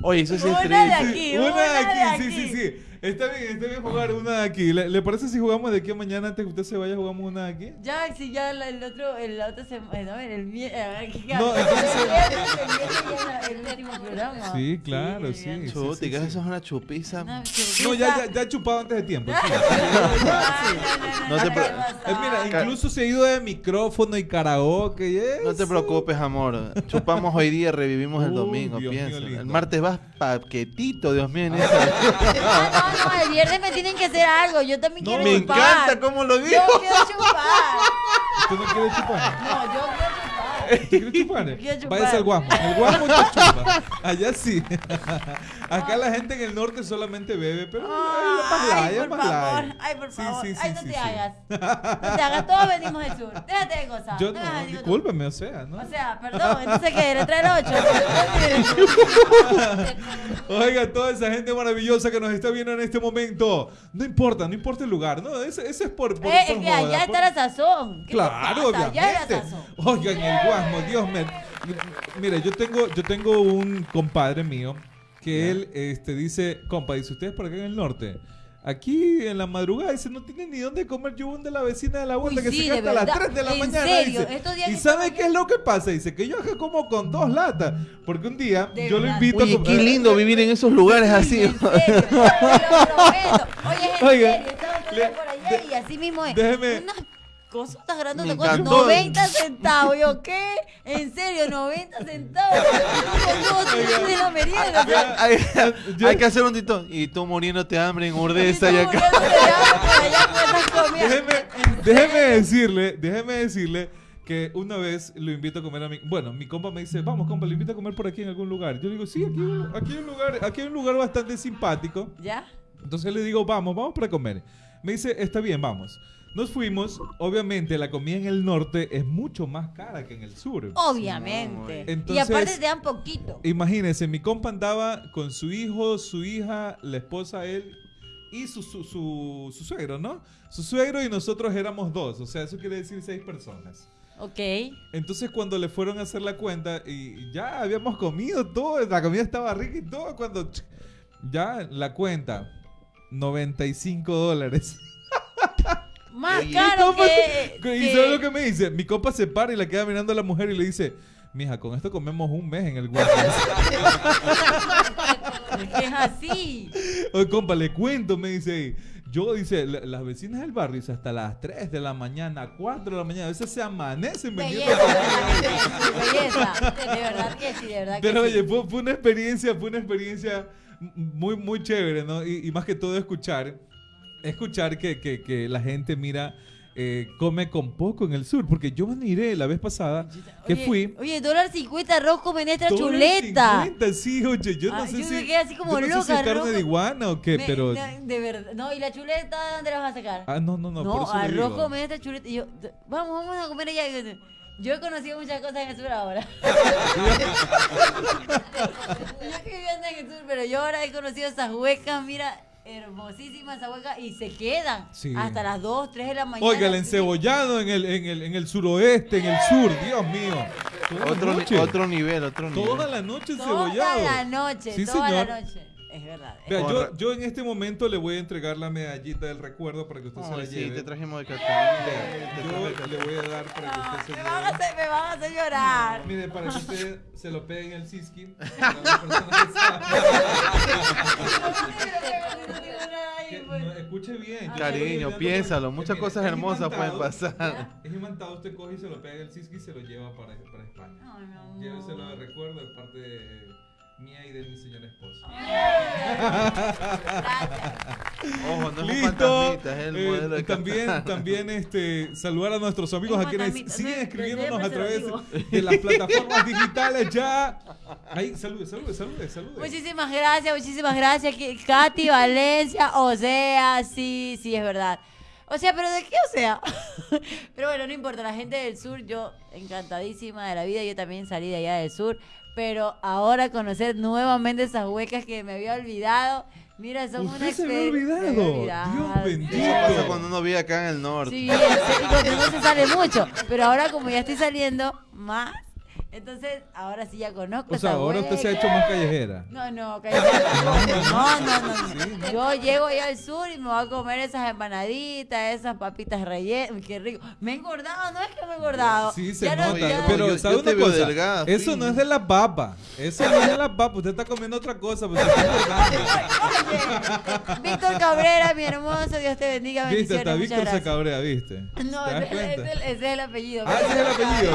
Oye, eso sí es Una de triste. aquí, una una de de aquí, sí, aquí. sí, sí. Está bien, está bien jugar una de aquí. ¿Le, le parece si jugamos de aquí a mañana antes que usted se vaya jugamos una de aquí? Ya, si ya la- el otro, el, la otra semana, no, el miércoles. No, entonces- El viernes, viernes último programa. Sí, claro, sí. sí, Chuti, sí, que sí. eso es una chupiza. Una No, ya, ya, ya he chupado antes de tiempo. No te ¿qué pre- pasó? Eh, mira, incluso se ha ido de micrófono y karaoke. y No te eso. preocupes, amor. Chupamos hoy día, revivimos el domingo, piensa. El martes vas paquetito, Dios mío. en esa. No, no, el viernes me tienen que hacer algo. Yo también No, quiero Me chupar. encanta cómo lo dijo. Yo quiero chupar. ¿Tú no quieres chupar? No, yo chupar. Váyase al guasmo. El guasmo chupa. *laughs* Allá sí. Acá la gente en el norte solamente bebe, pero Ay, por favor, ay, por favor. ay, no te hagas. *laughs* No te hagas, todos venimos del sur. Déjate de cosas. Yo no, discúlpeme, o sea, ¿no? O sea, perdón, entonces le trae el 8. Oiga, toda esa gente maravillosa que nos está viendo en este momento. No importa, no importa el lugar, ¿no? Ese, ese es por. por, Eh, es que allá está la sazón. ¿Qué Claro, pasa? Allá obviamente. sazón. Oigan, el guasmo, Dios mío. Mire, yo tengo, yo tengo un compadre mío que él este, dice, compa, dice, ustedes por acá en el norte. Aquí en la madrugada dice, no tienen ni dónde comer yo de la vecina de la vuelta Uy, que sí, se queda hasta las verdad. 3 de la ¿En mañana. serio? dice. Estos días ¿Y sabe qué es lo que pasa? Dice que yo acá como con dos latas. Porque un día De yo lo invito Oye, a qué comer- lindo vivir en esos lugares así. En serio, *laughs* te lo prometo. Oye, es en Oiga, serio, estaba le- por allá y así mismo es. déjeme- Unas cosas grandes, Me con encantó. 90 centavos. Yo, ¿qué? En serio, 90 centavos. De la merienda. hay, que hacer un tito. Y tú muriéndote de hambre en Urdesa y acá. déjeme, déjeme decirle, déjeme decirle que una vez lo invito a comer a mi, bueno, mi compa me dice, vamos compa, lo invito a comer por aquí en algún lugar. Yo digo, sí, aquí, hay un- aquí hay un lugar, aquí hay un lugar bastante simpático. ¿Ya? Entonces le digo, vamos, vamos para comer. Me dice, está bien, vamos. Nos fuimos. Obviamente la comida en el norte es mucho más cara que en el sur. Obviamente. y aparte te dan poquito. Imagínense, mi compa andaba con su hijo, su hija, la esposa, él y su, su, su, su suegro, ¿no? Su suegro y nosotros éramos dos. O sea, eso quiere decir seis personas. Ok. Entonces cuando le fueron a hacer la cuenta y ya habíamos comido todo, la comida estaba rica y todo, cuando ya la cuenta, 95 dólares. *laughs* Más Oye, caro que... se- ¿Y que- sabes lo que me dice? Mi compa se para y le queda mirando a la mujer y le dice, mija, con esto comemos un mes en el guardia. Es así. *laughs* Oye, compa, le cuento, me dice. Yo, dice, la- las vecinas del barrio, dice, hasta las 3 de la mañana, 4 de la mañana, a veces se amanecen vendiendo Belleza. De verdad que sí, de verdad que Pero sí. oye, fue, fue una experiencia, fue una experiencia muy, muy chévere, ¿no? Y, y más que todo escuchar, escuchar que, que- que la gente, mira, eh, come con poco en el sur. Porque yo me miré la vez pasada que Oye, fui... Oye, dólar 50 arroz con menestra dólar chuleta. 50, sí, oye, yo no Ah, sé yo si... me quedé así como yo no sé si loca, es carne de iguana o qué, Me- pero... de verdad. No, ¿y la chuleta dónde la vas a sacar? Ah, no, no, no, por No, eso le arroz menestra chuleta. Y yo, d- vamos, vamos a comer allá. Yo, he conocido muchas cosas en el sur ahora. *laughs* *laughs* yo que viviendo en el sur, pero yo ahora he conocido esas huecas, mira, hermosísimas esas huecas y se quedan Sí. hasta las 2, 3 de la mañana. Oiga, el encebollado en el, en, el, en el suroeste, en el sur, Dios mío. Toda Otro, otro nivel, otro nivel. Toda la noche Toda encebollado. la noche, Sí, toda señor. la noche. Es verdad. es Vea, yo, yo en este momento le voy a entregar la medallita del recuerdo para que usted se la sí, lleve. te trajimos de. Yo le voy a dar para que usted se me, lleve. van a hacer, me van a hacer llorar. Mire, para que usted se lo pegue en el siski. para las personas que saben. Que no, escuche bien. Cariño, piénsalo, que- muchas cosas es hermosas pueden pasar. Es imantado, usted coge y se lo pega en el siski y se lo lleva para, para España. Ay, mi amor. Lléveselo de recuerdo de parte de mía y de mi señora esposa. Ojo, no es un Listo. fantasmita, es el Eh, modelo de también, también este, saludar a nuestros amigos a quienes siguen no, escribiéndonos a través de las *laughs* plataformas digitales ya. Ahí, salude, salude, salude, salude. Muchísimas gracias, muchísimas gracias. Katy Valencia, o sea, sí, sí, es verdad. O sea, pero ¿de qué o sea? *laughs* pero bueno, no importa, la gente del sur, yo encantadísima de la vida, yo también salí de allá del sur, pero ahora conocer nuevamente esas huecas que me había olvidado, mira, son Usted una se había experiencia. olvidado. Dios bendito. Eso pasa cuando uno vive acá en el norte. Sí, y cuando no se sale mucho, pero ahora como ya estoy saliendo más, entonces ahora sí ya conozco O sea, esa ahora usted se ha hecho más callejera. No, no, tampoco. *laughs* No, no, no. Yo llego allá al sur y me voy a comer esas empanaditas, esas papitas rellenas. Qué rico. Me he engordado, no es que me he engordado. Sí, se Ya no- nota. ya- pero, yo- ¿sabe una cosa? delgada, Eso no es de la papa. Eso no es la papa, usted está comiendo otra cosa, pues Víctor Cabrera, mi hermoso, Dios te bendiga, Viste, bendiciones. hasta Víctor se cabrea, ¿viste? No, ¿Te das ese, es el apellido. Ah, ese es el apellido.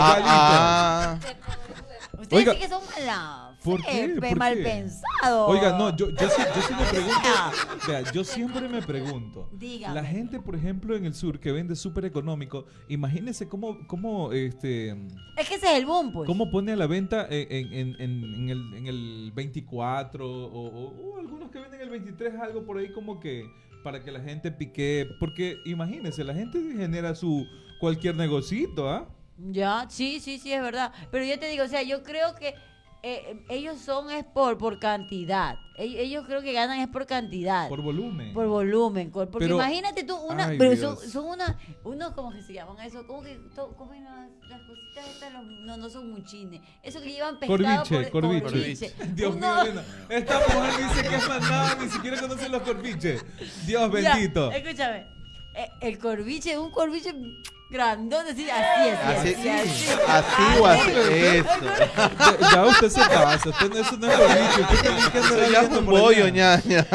Ustedes Oiga, sí que son ¿por qué? pe- ¿Por mal qué? pensados. Oiga, no, yo, yo, sí, yo sí me *laughs* pregunto, vea, yo siempre me pregunto, Dígame. la gente, por ejemplo, en el sur que vende súper económico, imagínese cómo, cómo, este, Es que ese es el boom, pues. cómo pone a la venta en, en- en- en el, en el 24 o, o- o algunos que venden el 23, algo por ahí como que para que la gente pique, porque imagínese, la gente genera su cualquier negocito, ¿ah? Ya, sí, sí, sí, es verdad. Pero yo te digo, o sea, yo creo que eh, ellos son es por, por cantidad. Ellos, ellos creo que ganan es por cantidad. Por volumen. Por volumen, porque Pero- imagínate tú una, Ay, pero son, son una, unos como que se llaman eso, como que to- comen las, las cositas estas, los- no, no son muchines, eso que llevan pescado Corviche, por corviche. corviche. Dios Uno- mío, esta mujer dice que es manada, ni siquiera conoce los corviches. Dios bendito. escúchame, el corviche, un corviche grandote, así, así, así, Así, así, así. así o así. Eso. Ya, ya usted se pasa, usted no, eso no es corviche, usted también que Eso ya es un bollo, ñaña.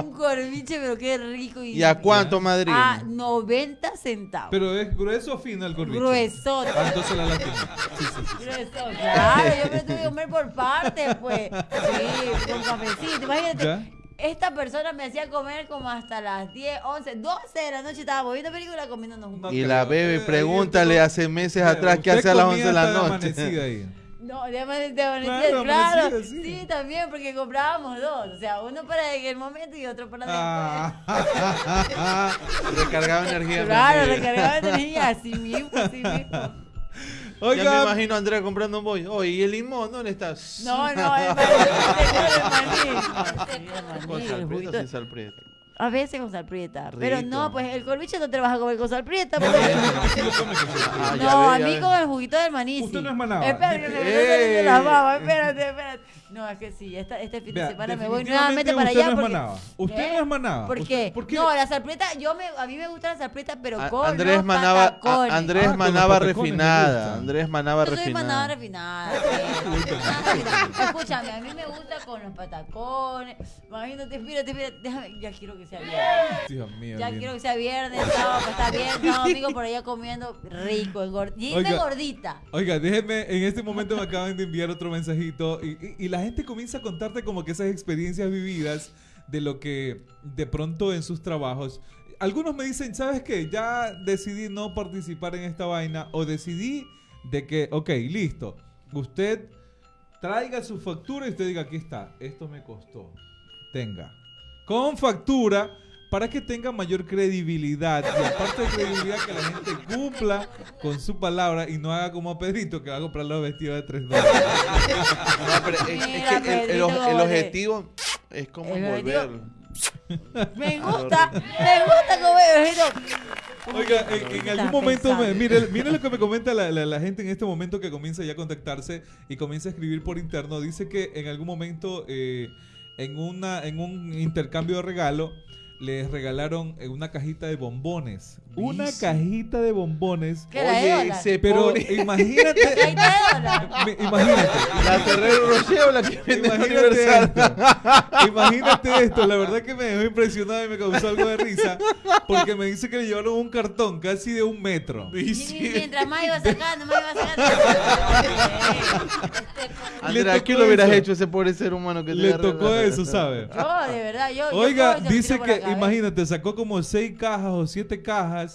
Un, un corviche, pero qué rico. ¿Y a cuánto, Madrid? A 90 centavos. Pero es grueso o fino el corviche. Gruesote. Ah, entonces la lástima. Sí, sí, sí. Grueso, claro, yo me tuve que comer por partes, pues. Sí, con cafecito. Imagínate, ¿Ya? Esta persona me hacía comer como hasta las 10, 11, 12 de la noche. Estábamos viendo película comiéndonos un No Y la Eh, bebe, ahí pregúntale estuvo- hace meses atrás qué hace a las comía 11 de la noche. ahí. *laughs* No, de amanecida, Claro, claro. sí. Sí. también, porque comprábamos dos. O sea, uno para el momento y otro para Ah. *laughs* *laughs* Recargaba energía. después. Claro, recargaba energía, así mismo, así mismo. Ya me Oiga, imagino a Andrea comprando un bollo. Oye, ¿y el limón dónde está? No, no, *laughs* el maní, el maní. Sí, el maní, Con el sal prieta juguito. o sin sal prieta. A veces con sal prieta. Pero no, pues el corviche no te lo vas a comer con sal prieta. *laughs* no, porque- Ah, No, ve, a mí ve. con el juguito del maní. Usted no es manaba. La baba. Espérate, espérate. No, es que sí, esta, este fin de Vea, semana me voy nuevamente para usted allá. no es porque, manaba. Usted ¿Eh? no es manaba. ¿Por Usted- qué? ¿por qué? No, la salprieta, yo me, a mí me gusta la salprieta, pero A- con Andrés los Manaba, a-. Andrés Ah, con los Manaba refinada. Andrés Manaba Yo soy manada refinada. refinada. sí. *laughs* Escúchame, a mí me gusta con los patacones. Imagínate, espérate, espérate, déjame, ya quiero que sea viernes. Dios mío. Ya quiero que sea viernes, sábado, pues está bien, sábado, domingo *laughs* por allá comiendo rico, engordita, Oiga. gordita. Oiga, déjeme, en este momento me acaban de enviar otro mensajito y, y- y la gente comienza a contarte como que esas experiencias vividas de lo que de pronto en sus trabajos. Algunos me dicen, ¿sabes qué? Ya decidí no participar en esta vaina o decidí de que, ok, listo, usted traiga su factura y usted diga, aquí está, esto me costó, tenga. Con factura para que tenga mayor credibilidad y aparte de credibilidad que la gente cumpla con su palabra y no haga como Pedrito que va a comprar los vestidos de 3 dólares. No, pero es, que el, objetivo es como El envolver. Me *laughs* gusta, me gusta comer como Oiga, en, algún momento, me- mire, mire lo que me comenta la, la- la gente en este momento que comienza ya a contactarse y comienza a escribir por interno. Dice que en algún momento, eh, en, una, en un intercambio de regalo, les regalaron eh, una cajita de bombones. Una cajita de bombones. ¿Qué era de Oye, dólar? se Pero pone imagínate, *laughs* ¿Qué de dólar? *laughs* me- imagínate. la Ferrero Rocher o la que vende en Imagínate Universal. esto. Imagínate esto. La verdad que me dejó impresionado y me causó algo de risa. Porque me dice que le llevaron un cartón casi de un metro. Y Y sí. mientras más iba sacando, más iba sacando. *laughs* Andrea, tocó ¿qué le hubieras eso. hecho a ese pobre ser humano que te Le tocó eso, ¿sabe? Yo, de verdad, yo. yo Oiga, dice tiro por la que, cabeza. imagínate, sacó como seis cajas o siete cajas.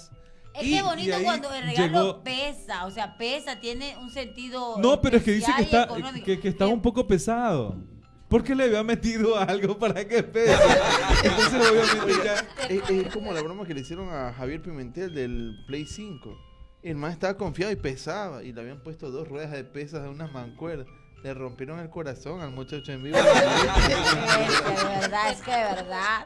Es y- que es bonito cuando el regalo llegó- pesa, o sea, pesa, tiene un sentido. No, pero es que dice que está, económico. que, que está Eh, un poco pesado. Porque le había metido *laughs* algo para que pese. Entonces, obviamente, ya. Es, es como la broma que le hicieron a Javier Pimentel del Play 5. El man estaba confiado y pesaba. Y le habían puesto dos ruedas de pesas de unas mancuerdas. Le rompieron el corazón al muchacho en vivo. *laughs* Es que de verdad, es que de verdad.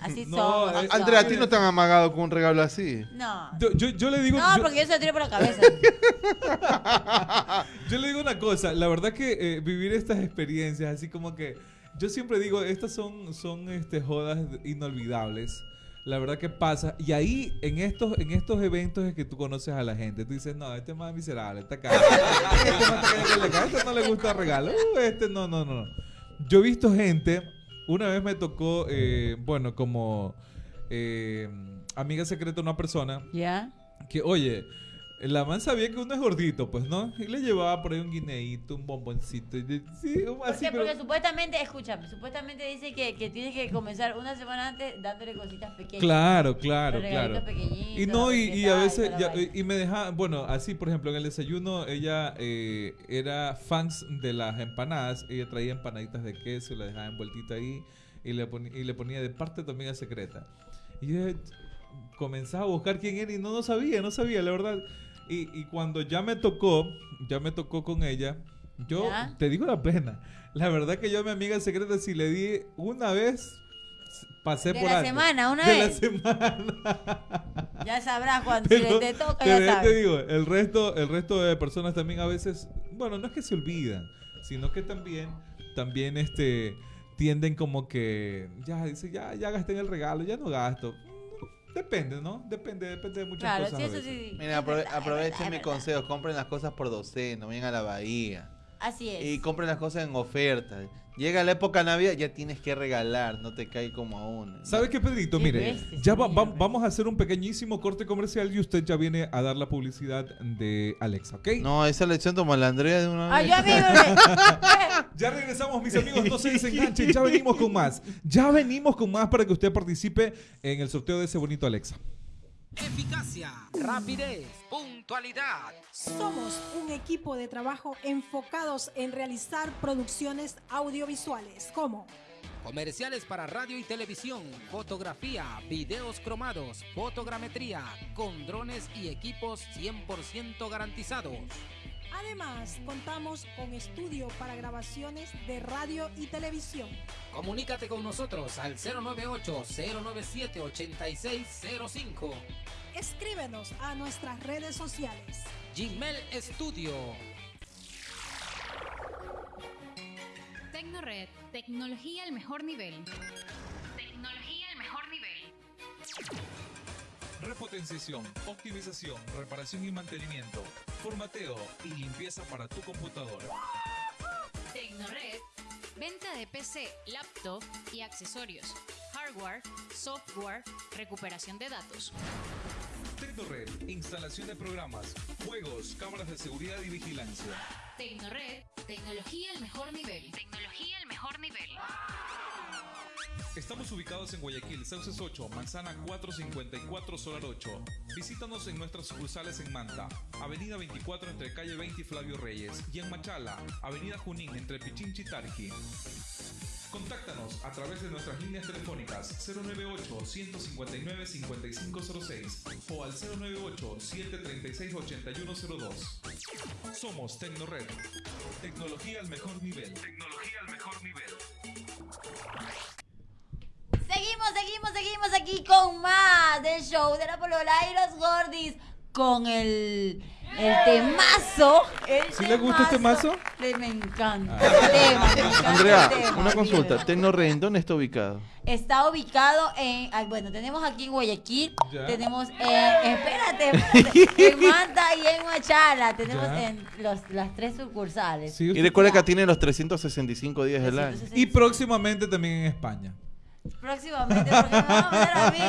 Así No, somos. eh, Andrea, a ti no te han amagado con un regalo así. No. Yo, yo, yo le digo. No, yo- porque yo se lo tiro por la cabeza. *laughs* Yo le digo una cosa, la verdad que eh, vivir estas experiencias, así como que yo siempre digo, estas son, son este, jodas inolvidables. La verdad que pasa. Y ahí, en estos, en estos eventos es que tú conoces a la gente. Tú dices, no, este es más miserable, *laughs* está acá. este el acá, este no le gusta regalo. Uh, este no, no, no. Yo he visto gente, una vez me tocó, eh, bueno, como eh, amiga secreta de una persona, ¿Ya? que, oye, la man sabía que uno es gordito, pues, ¿no? Y le llevaba por ahí un guineíto, un bomboncito. y de- Sí, ¿Por así, qué? pero... Porque supuestamente, escúchame, supuestamente dice que, que tienes que comenzar una semana antes dándole cositas pequeñas. Claro, claro, claro. Y no, y, ¿qué y a veces, la ya- y me dejaba, bueno, así, por ejemplo, en el desayuno, ella eh, era fans de las empanadas, ella traía empanaditas de queso y la dejaba envueltita ahí, y le, poni- y le ponía de parte tu amiga secreta. Y yo comenzaba a buscar quién era y no, no sabía, no sabía, la verdad. Y, y cuando ya me tocó, ya me tocó con ella, yo ¿Ya? te digo la pena. La verdad que yo a mi amiga secreta, si le di una vez, pasé De por la alto. semana, una de vez. la semana. Ya sabrás cuando si *laughs* Pero, le te toca, ya sabes. te digo, el resto, el resto de personas también a veces, bueno, no es que se olvidan, sino que también, también este, tienden como que, ya, dice, ya, ya gasté en el regalo, ya no gasto. Depende, ¿no? Depende, depende de muchas Claro, cosas. sí, eso veces. sí. Mira, es apro- verdad, es aprovechen mi consejo, compren las cosas por docena, vayan a la bahía. Así es. Y compren las cosas en oferta. Llega la época navidad, ya tienes que regalar, no te cae como a uno. ¿Sabe qué, Pedrito? Qué Mire, ya va- vamos a hacer un pequeñísimo corte comercial y usted ya viene a dar la publicidad de Alexa, ¿ok? No, esa lección toma la Andrea de una Ah, vez. le- *laughs* Ya regresamos, mis amigos, no se desenganchen, ya venimos con más. Ya venimos con más para que usted participe en el sorteo de ese bonito Alexa. Eficacia, rapidez, puntualidad. Somos un equipo de trabajo enfocados en realizar producciones audiovisuales como Comerciales para radio y televisión, fotografía, videos cromados, fotogrametría, con drones y equipos 100% garantizados. Además, contamos con estudio para grabaciones de radio y televisión. Comunícate con nosotros al 098-097-8605. Escríbenos a nuestras redes sociales. Gmail Studio. Tecnored, tecnología al mejor nivel. Tecnología al mejor nivel. Repotenciación, optimización, reparación y mantenimiento, formateo y limpieza para tu computadora. Tecnored, venta de PC, laptop y accesorios. Hardware, software, recuperación de datos. Tecnored, instalación de programas, juegos, cámaras de seguridad y vigilancia. Tecnored, tecnología al mejor nivel. Tecnología al mejor nivel. Estamos ubicados en Guayaquil, Sauces 8, Manzana 454, Solar 8. Visítanos en nuestras sucursales en Manta, Avenida 24 entre calle 20 y Flavio Reyes, y en Machala, Avenida Junín entre Pichinchi y Tarqui. Contáctanos a través de nuestras líneas telefónicas 098-159-5506 o al 098-736-8102. Somos Tecnored. Tecnología al mejor nivel. Tecnología al mejor nivel. Seguimos, seguimos, seguimos aquí con más del show de la Polola y los Gordis con el, el temazo. el ¿Sí le gusta este mazo? Le- me encanta Ah. el tema, me encanta Andrea, el tema, una consulta. Tecnorren, ¿dónde está ubicado? Está ubicado en, ah, bueno, tenemos aquí en Guayaquil, Ya. tenemos en, espérate, espérate, en Manta y en Machala, tenemos Ya. en los, las tres sucursales. Sí, Y recuerda que tiene los 365 días del año. Y próximamente también en España. Próximamente, porque me van a mandar a mí, voy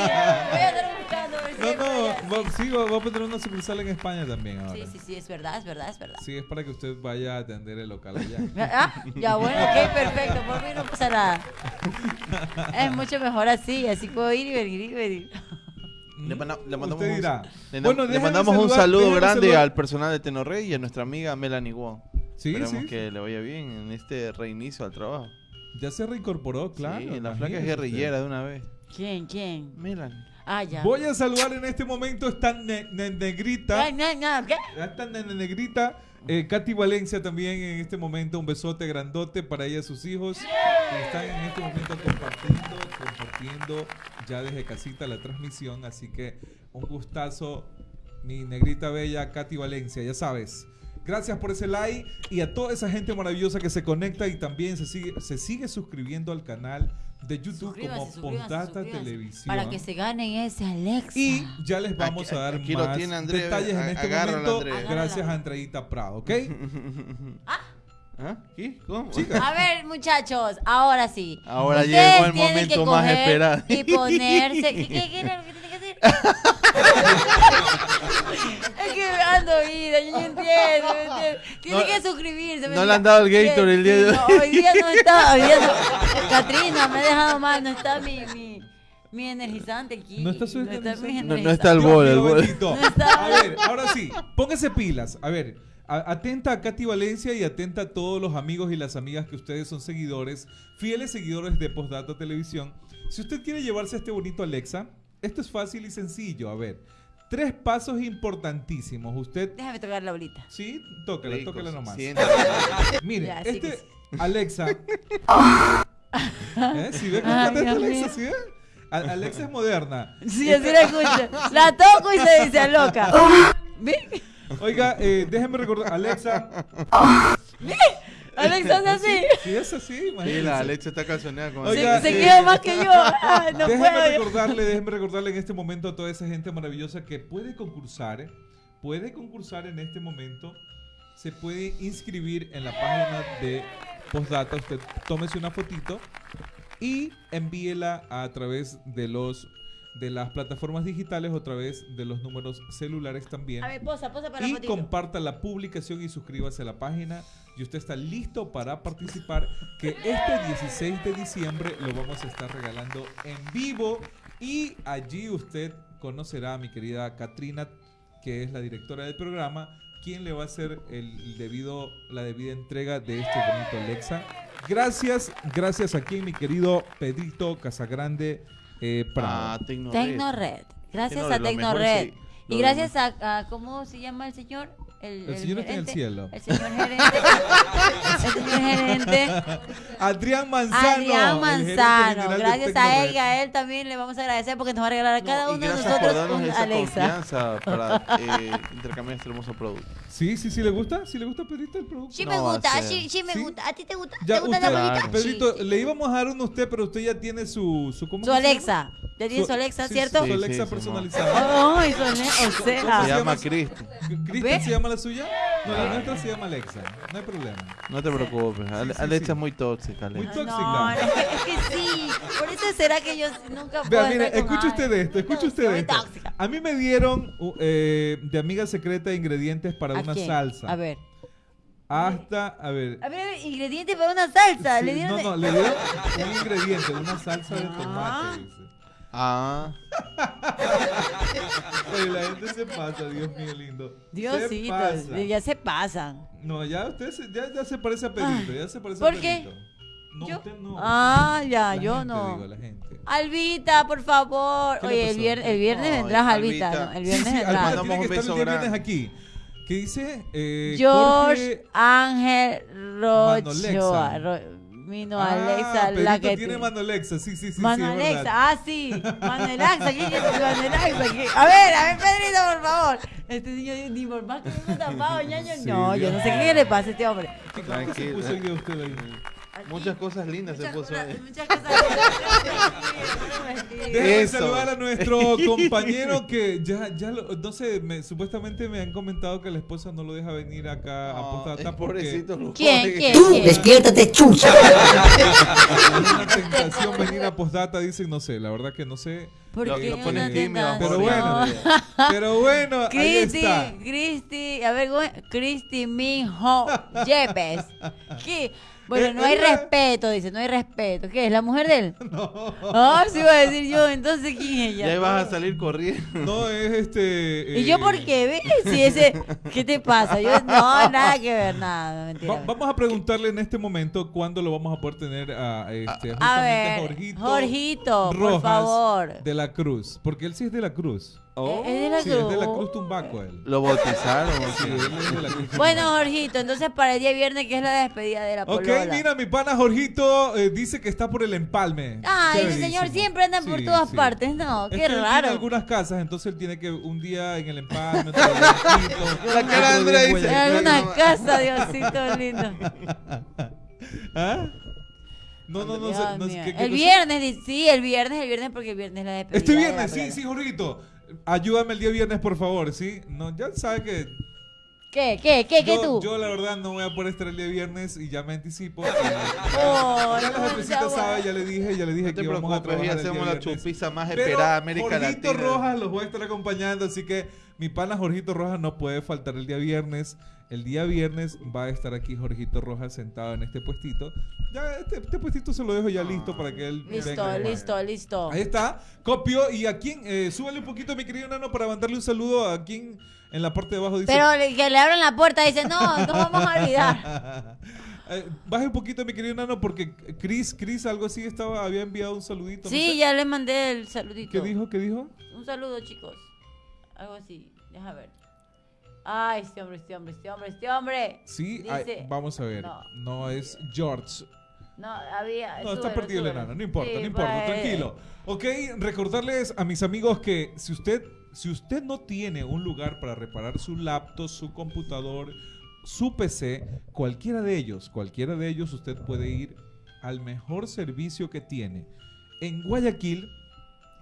a estar buscando. No, no, va- sí, va, va a poner una sucursal en España también ahora. Sí, sí, sí, es verdad, es verdad, es verdad. Sí, es para que usted vaya a atender el local allá. *laughs* Ah, ya bueno, ok, perfecto, por mí no pasa nada. Es mucho mejor así, así puedo ir y venir y venir. Le, manda- le mandamos, Usted un, dirá. le, Bueno, le mandamos un saludo grande saludar- al personal de Tenorrey y a nuestra amiga Melanie Wong. Sí, Esperemos sí. que le vaya bien en este reinicio al trabajo. Ya se reincorporó, claro. sí, la flaca es guerrillera de una vez. ¿Quién, quién? Melanie. Ah, ya. Voy a saludar en este momento esta ne- ne- negrita. Ay, no, no, ¿qué? Esta ne- ne- negrita. Eh, Katy Valencia también en este momento. Un besote grandote para ella y sus hijos. Que están en este momento compartiendo, compartiendo ya desde casita la transmisión. Así que un gustazo, mi negrita bella Katy Valencia, ya sabes. Gracias por ese like y a toda esa gente maravillosa que se conecta y también se sigue, se sigue suscribiendo al canal de YouTube como Postdata suscríbanse. Televisión. Para que se ganen ese Alexa. Y ya les vamos Aquí- a dar aquí lo más tiene Andrés, detalles en este momento Andrés. gracias a Andreita Prado, ¿ok? *laughs* ¿Ah? ¿Qué? ¿Cómo? A ver, muchachos, ahora sí. Ahora Ustedes llegó el momento que más esperado. Y ponerse. ¿Qué, qué, qué era lo que tienen que hacer? *laughs* es que ando ida, yo no entiendo. ¿me entiendes? Tienen No- que suscribirse. ¿me no le han dado el? Gator el día de hoy. no, hoy día no está. Hoy día no. Catrina, me ha dejado mal. No está mi, mi, mi energizante aquí. No está su mi energizante. No, no está el bol, el bol. No está- A ver, ahora sí, póngase pilas. A ver, atenta a Katy Valencia y atenta a todos los amigos y las amigas que ustedes son seguidores, fieles seguidores de Postdata Televisión. Si usted quiere llevarse este bonito Alexa, esto es fácil y sencillo. A ver, tres pasos importantísimos. Usted, Déjame tocarla ahorita. sí, tócala, tócala nomás. Mire, Ya, sí este que sí. Alexa. *laughs* *laughs* ¿Eh? ¿Sí ve cómo Alexa? ¿Sí ve? A- Alexa es moderna. Sí, así la escucho. La toco y se dice loca. *laughs* ¿Ve? Oiga, eh, déjeme recordar, Alexa. *laughs* Alexa es así. Sí, es así, Sí, imagínese. la Alexa está calzoneada con Oiga, Se, se eh, queda más que yo. Ah, no déjeme puedo. recordarle, déjeme recordarle en este momento a toda esa gente maravillosa que puede concursar, ¿eh? puede concursar en este momento, se puede inscribir en la página de Postdata, usted tómese una fotito y envíela a través de los de las plataformas digitales o a través de los números celulares también. A ver, posa, posa para y fotito. comparta la publicación y suscríbase a la página y usted está listo para participar que este 16 de diciembre lo vamos a estar regalando en vivo y allí usted conocerá a mi querida Katrina que es la directora del programa quien le va a hacer el debido la debida entrega de este bonito Alexa gracias gracias aquí mi querido Pedrito Casagrande eh, Prado. Ah, Tecnored. Tecnored. Gracias Tecnored, a Tecnored. sí, Y lo gracias a, a- ¿cómo se llama el señor? El señor está en el gerente. cielo. El señor gerente. *laughs* el señor gerente. *laughs* Adrián Manzano Adrián Manzano. Gracias a él y a él también le vamos a agradecer porque nos va a regalar a cada No, y uno de nosotros un esa Alexa. confianza para eh, *laughs* intercambiar este hermoso producto. Sí, sí, sí, ¿le gusta? ¿Sí le gusta Pedrito el producto? Sí No me va a gusta, ser. sí, sí me ¿Sí? gusta. ¿A ti te gusta? Ya, ¿Te gusta usted, la bolita? Pedrito, Sí, sí. le íbamos a dar uno a usted, pero usted ya tiene su... Su, ¿cómo Su que se Alexa. Ya tiene su Alexa, sí, ¿cierto? Su Sí, Alexa sí, personalizada. Ay, su Ale- o Se sea. llama Cristo. ¿Cristian ¿Ve? se llama la suya? No, la nuestra se llama Alexa. No hay problema. No te preocupes. Ale- sí, Alexa sí. es muy tóxica. Muy Alexa. tóxica. No, es que, es que sí. Por eso será que yo nunca puedo Vea, mire, estar con escuche usted esto, escuche Tóxica, usted muy esto. tóxica. A mí me dieron uh, eh, de amiga secreta ingredientes para ¿A una quién? salsa. A ver. Hasta, a ver. A ver, ingredientes para una salsa. sí, Le dieron no, de- no, le dieron *laughs* un ingrediente, una salsa de Ah. tomate, dice. Ah, Oye, la gente se pasa, Dios mío lindo. Diosito, pasa. ya se pasan. No, ya usted se, ya, ya se parece a Pedrito, ya se parece ¿por a qué? Pedrito. No, ¿Yo? usted no. Ah, ya, La yo gente, no. digo, la gente. Albita, por favor. ¿Qué le Oye, el viernes, el viernes vendrás, Albita. Albita. ¿no? El viernes sí, vendrás. Albita tiene que estar el día viernes aquí. ¿Qué dice? Eh, George Jorge- Ángel Rochoa. Ro- Mino Ah, Alexa, la Pedrito que tiene te- Mano Alexa, sí, sí, sí. Mano sí, Alexa, verdad. ah, sí. Mano Alexa, ¿quién es Mano Alexa? A ver, a ver, Pedrito, por favor. Este niño ni por más que uno tapado, ñaño. Sí, no, yo no sé qué le pasa a este hombre. ¿Qué se puso hoy día usted ahí? Muchas cosas lindas se Muchas puso cosas- ahí. muchas cosas. Déjame Eso. saludar a nuestro *laughs* compañero que ya, ya lo- no sé, me- supuestamente me han comentado que la esposa no lo deja venir acá a No, Postdata es porque. ¿Quién? ¿Quién? Tú ¿Quién? despiértate, chucha. *laughs* es una tentación venir a Postdata, dicen, no sé, la verdad que no sé. ¿Por Lo- qué lo una pones tímido? Pero bueno, pero bueno, ahí Cristi, está. Cristi, a ver, ¿cómo es? Cristi Minho Yepes. ¿Qué? Bueno, Eh, no hay respeto, dice, no hay respeto. ¿Qué es? ¿La mujer de él? *laughs* No, Ah, sí iba a decir yo, entonces ¿quién es ella? Ya ibas a salir corriendo. no es este. ¿Y yo eh, por qué? ¿Ves? Si ese, ¿Qué te pasa? Yo, no, nada que ver, nada, mentira. va- vamos a preguntarle en este momento cuándo lo vamos a poder tener a, este, A ver. Jorgito. Jorgito, por favor. De la Cruz. Porque él sí es de la Cruz. Oh, Es de la Sí, es de la Cruz. Cruz Tumbaco él. Lo bautizaron. ¿o *laughs* Sí, qué? él es de la Cruz Bueno. Jorgito, entonces para el día viernes, que es la despedida de la Ok, polola. mira, mi pana Jorgito eh, dice que está por el empalme. Ay, ese señor siempre anda por todas sí. partes. No, Es qué que él tiene raro. algunas casas, entonces él tiene que un día en el empalme, otro día en Quito, *laughs* La cara de otro Andrea día en dice, En Guayaquil. alguna casa, Diosito lindo. *laughs* ¿Ah? No, no, no, sé, no sé mío. qué- qué el cosa? viernes, sí, el viernes, el viernes, porque el viernes es la despedida. Este de viernes, la sí, sí, Jorgito. Ayúdame el día viernes, por favor, ¿sí? No, ya sabe que ¿Qué, qué, qué, qué yo, tú? yo la verdad no voy a poder estar el día viernes y ya me anticipo. *laughs* Oh, ya la no, jefecita ya, sabe, ya le dije, ya le dije No que íbamos a trabajar ya el día hacemos la viernes. chupiza más esperada de América Jorgito Latina. Rojas los voy a estar acompañando, así que mi pana Jorgito Rojas no puede faltar el día viernes. El día viernes va a estar aquí Jorgito Rojas sentado en este puestito. Ya este, este puestito se lo dejo ya listo para que él Listo, venga. listo, listo. Ahí está, copio. Y a quien, eh, súbale un poquito, mi querido nano, para mandarle un saludo a quien en la parte de abajo dice. Pero que le abran la puerta y dice, no, no vamos a olvidar. *laughs* Eh, baje un poquito, mi querido nano, porque Chris, Chris, algo así estaba, había enviado un saludito. no Sí, sé. ya le mandé el saludito. ¿Qué dijo? ¿Qué dijo? Un saludo, chicos. Algo así. Deja ver. Ay, este hombre, este hombre, este hombre, este hombre. Sí, Dice- ay, vamos a ver. No. No, es George. No, había. No, está perdido el enano, no importa, Sí, no importa, pues. tranquilo. Ok, recordarles a mis amigos que si usted, si usted no tiene un lugar para reparar su laptop, su computador, su PC, cualquiera de ellos, cualquiera de ellos, usted puede ir al mejor servicio que tiene. En Guayaquil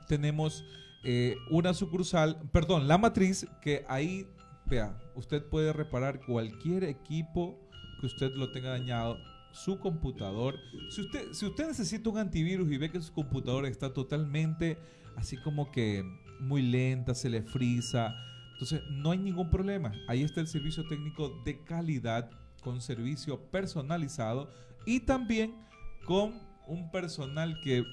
tenemos eh, una sucursal, perdón, la matriz, que ahí, vea, usted puede reparar cualquier equipo que usted lo tenga dañado, su computador. Si usted, si usted necesita un antivirus y ve que su computador está totalmente así como que muy lenta, se le frisa, entonces no hay ningún problema. Ahí está el servicio técnico de calidad con servicio personalizado y también con un personal que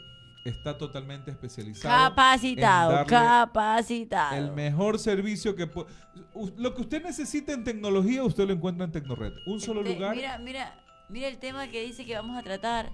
está totalmente especializado. Capacitado, capacitado. el mejor servicio que pu- u- lo que usted necesita en tecnología usted lo encuentra en Tecnored un solo Este, lugar Mira, mira, mira el tema que dice que vamos a tratar.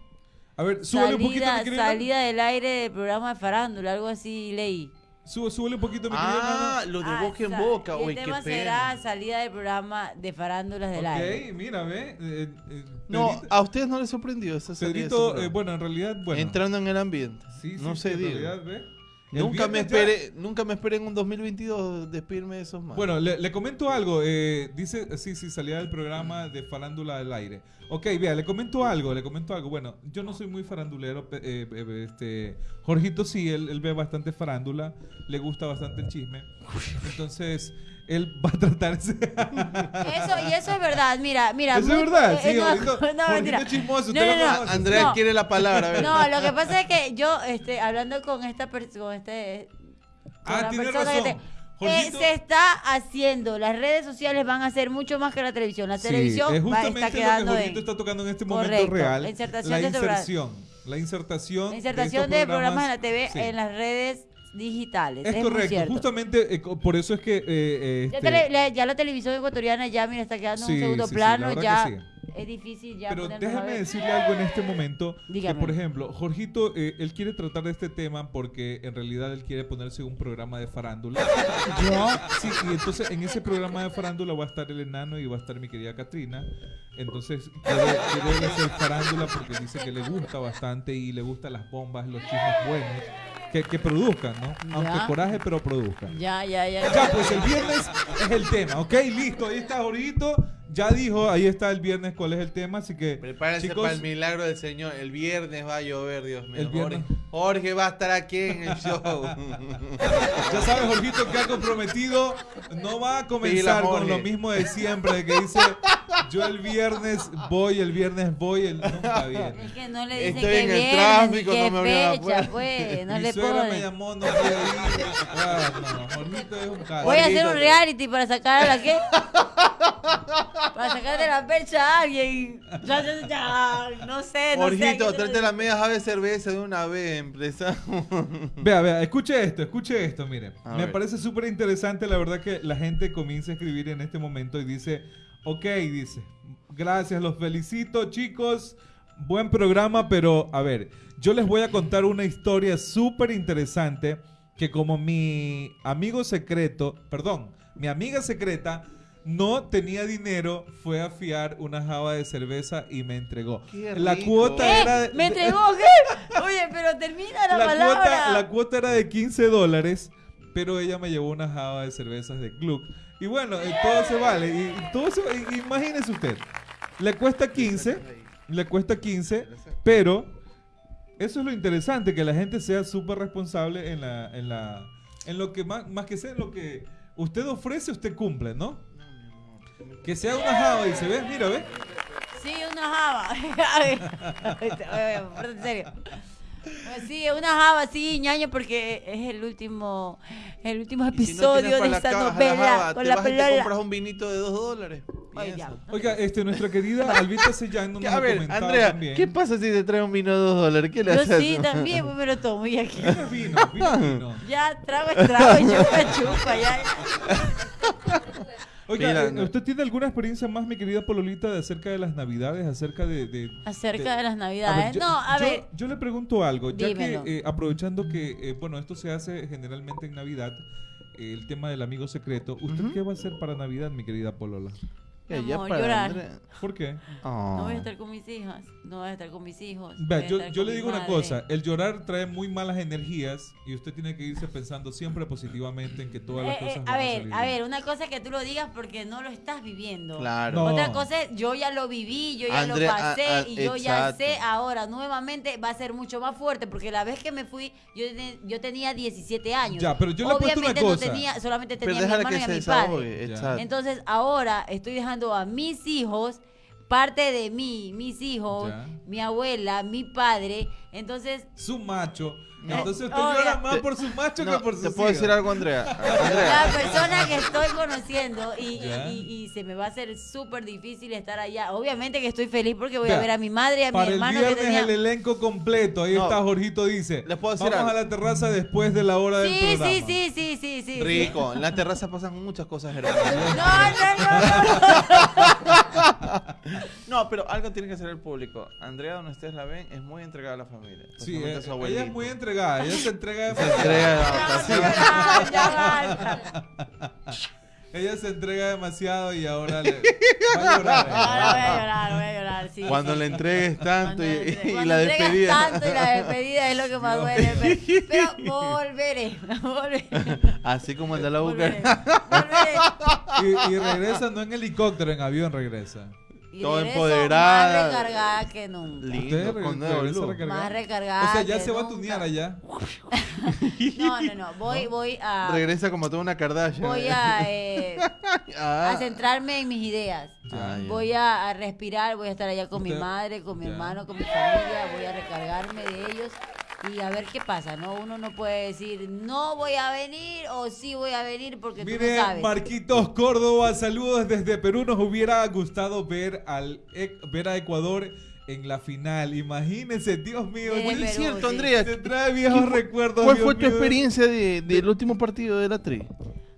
a ver súbele un poquito Salida, mi querido salida del aire del programa de farándula, algo así leí. Sube- súbele un poquito mi querido Ah, Nano. lo de Ah, boca en boca. el qué tema pena. será salida del programa de farándulas del aire. ok mira ve eh, eh, No, Pedrito- a ustedes no les sorprendió esa salida Pedrito, eh, bueno en realidad bueno Entrando en el ambiente. sí, sí, no sí, sé, en digo. realidad, ve. Nunca me, ya- esperé, nunca me esperé en un 2022 despedirme de esos más. Bueno, le, le comento algo. eh, dice, sí, sí, salía del programa de Farándula del Aire. Ok, vea, le comento algo, le comento algo. Bueno, yo no soy muy farandulero. pe- eh, eh, este, Jorgito sí, él, él ve bastante farándula, le gusta bastante el chisme. Entonces, él va a tratar ese... Eso, y eso es verdad, mira, mira. Eso es muy- verdad, eh, sí, no, Jorgito- *laughs* no, mentira. es chismoso, No, no, no. Andrea no. quiere la palabra. No, lo que pasa es que yo, este, hablando con esta persona, con este, con Ah, la tiene persona razón. que te- eh, se está haciendo, las redes sociales van a ser mucho más que la televisión. La Sí, televisión es va, está quedando lo que Jorgito en está tocando en este momento Correcto, real. la insertación la de inserción. La insertación. la insertación de, de, estos programas en la TV sí. en las redes digitales. Es muy correcto, cierto. justamente eh, por eso es que... eh, Ya, este- tele- la, ya la televisión ecuatoriana ya, mira, está quedando en Sí, un segundo sí, sí, la plano, verdad ya sí. es difícil ya Pero ver. decirle algo en este momento. Dígame. Que, por ejemplo, Jorgito, eh, él quiere tratar de este tema porque en realidad él quiere ponerse un programa de farándula. *laughs* ¿Yo? Sí, y entonces en ese programa de farándula va a estar el enano y va a estar mi querida Katrina. Entonces quiere, quiere hacer farándula porque dice que le gusta bastante y le gustan las bombas, los chismes buenos. Que, que produzcan, ¿no? Aunque Ya. coraje, pero produzcan. Ya, ya, ya. Ya, pues el viernes es el tema, ¿ok? Listo, ahí está Jorgito. Ya dijo, ahí está el viernes cuál es el tema, así que... Prepárense chicos, para el milagro del Señor. El viernes va a llover, Dios mío. El viernes. Jorge, Jorge va a estar aquí en el show. *laughs* Ya sabes, Jorgito, que ha comprometido, no va a comenzar Pila, con lo mismo de siempre, de que dice, yo el viernes voy, el viernes voy, él nunca viene. Es que no le dicen Estoy que en el viernes, tráfico, no me fecha, pues, no Mi le suegra me llamó, no ir. Ah, no, Jorgito es un caso. Voy a hacer un reality para sacar a la que *laughs* para sacar de la percha a alguien. Ya, ya, ya, no sé, no sé. Aquí no- tráete la media jave de cerveza de una vez, empresa. Vea, vea, escuche esto, escuche esto, mire. A Me ver. parece súper interesante, la verdad, que la gente comienza a escribir en este momento y dice, ok, dice, gracias, los felicito, chicos, buen programa, pero a ver, yo les voy a contar una historia súper interesante que como mi amigo secreto, perdón, mi amiga secreta no tenía dinero, fue a fiar una java de cerveza y me entregó. Qué La rico. cuota ¿Qué? era de- ¿Me entregó *laughs* qué? Oye, pero termina la, la palabra. cuota, la cuota era de 15 dólares, pero ella me llevó una java de cervezas de Gluck. Y bueno, eh, todo se vale. Y, y todo se, y- imagínese usted, le cuesta 15, le cuesta 15, pero eso es lo interesante, que la gente sea súper responsable en la, en la, en lo que más, más que sea en lo que usted ofrece, usted cumple, ¿no? Que sea una java y se ve, mira, ve. Sí, una java. *laughs* A ver, oye, pero en serio. Pues Sí, una java, sí, ñaño, porque es el último, el último Y si no episodio de la esta la novela java, con te la vas y te compras un vinito de dos dólares. Oiga, este, nuestra querida Albita Sellán nos *laughs* A ver, Andrea, también. ¿qué pasa si te trae un vino de dos dólares? ¿Qué le Yo haces? sí, también, pues me lo tomo y aquí. Vino, vino, vino, vino. *laughs* Ya, trago es trago, chupa, chupa, ya. Oiga, Mira, eh, no. ¿usted tiene alguna experiencia más, mi querida Pololita, de acerca de las navidades, acerca de... de- Acerca de las A navidades. ver, yo- no, a yo- ver. Yo le pregunto algo, ya Dímelo. que eh, aprovechando que, eh, bueno, esto se hace generalmente en Navidad, eh, el tema del amigo secreto, ¿usted qué va a hacer para Navidad, mi querida Polola? Ya, Mi ya amor, para llorar. Andrea. ¿Por qué? No voy a Oh. estar con mis hijas. No voy a estar con mis hijos. Vea, a yo, yo le digo una madre. cosa, el llorar trae muy malas energías y usted tiene que irse pensando siempre positivamente en que todas las Eh, eh, cosas van a a ver, salir a ver, una cosa es que tú lo digas porque no lo estás viviendo. Claro. No. Otra cosa es, yo ya lo viví, yo ya Andrea, lo pasé a- a- y yo ya exacto. sé ahora, nuevamente va a ser mucho más fuerte porque la vez que me fui, yo, yo tenía 17 años. Ya, pero yo le apuesto una Obviamente cosa. no tenía, solamente Pero tenía a mi hermano que y a mi padre. Ya. Entonces ahora estoy dejando a mis hijos parte de mí, mis hijos, Ya. mi abuela, mi padre. Entonces, Su macho. No. Entonces usted llora más por su macho No, que por su ¿Te puedo decir algo, Andrea? *laughs* la Andrea, persona que estoy conociendo y, Ya. y- y se me va a hacer súper difícil estar allá. Obviamente que estoy feliz porque voy a ver a mi madre y a mi Para el hermano que viernes tenía... el elenco completo. Ahí No. está Jorgito dice. Les puedo decir Vamos algo. a la terraza después de la hora del Sí, programa. sí, sí, sí, sí, sí. rico. En la terraza pasan muchas cosas *laughs* hermosas. No, no, no, no. *laughs* No, pero algo tiene que hacer el público. Andrea, donde ustedes la ven, es muy entregada a la familia. Sí, eh, a su ella es muy entregada. Ella se entrega Se demasiado. entrega No, no, ya, basta. *laughs* Ella se entrega demasiado y ahora le va a llorar. Ahora voy a llorar, voy a llorar, sí. Cuando sí. le entregues tanto Cuando y, entre- y la entregas despedida. tanto y la despedida es lo que más Dios duele. *laughs* Pero, pero volveré, volveré. Así como anda la Volveré, boca. volveré. Y, y regresa no en helicóptero, en avión regresa. Y Todo empoderada. Más recargada que nunca. Lindo, Usted con nuevo regresa look. Más recargada. O sea, ya que se va a nunca. tunear allá. *laughs* No, no, no. Voy, voy a. Regresa como toda una Kardashian. Voy a, eh, *laughs* Ah. a centrarme en mis ideas. Ah. Voy a, a respirar, voy a estar allá con mi Usted- madre, con mi ya. hermano, con mi familia, voy a recargarme de ellos y a ver qué pasa, ¿no? Uno no puede decir, no voy a venir o sí voy a venir porque tú Mire, no sabes. Marquitos Córdoba, saludos desde Perú. Nos hubiera gustado ver al ver a Ecuador en la final. Imagínense, Dios mío. De muy- Perú, Es cierto, sí. Andrea. Se trae viejos recuerdos. ¿Cuál Dios fue tu mío. experiencia de- del último partido de la tri?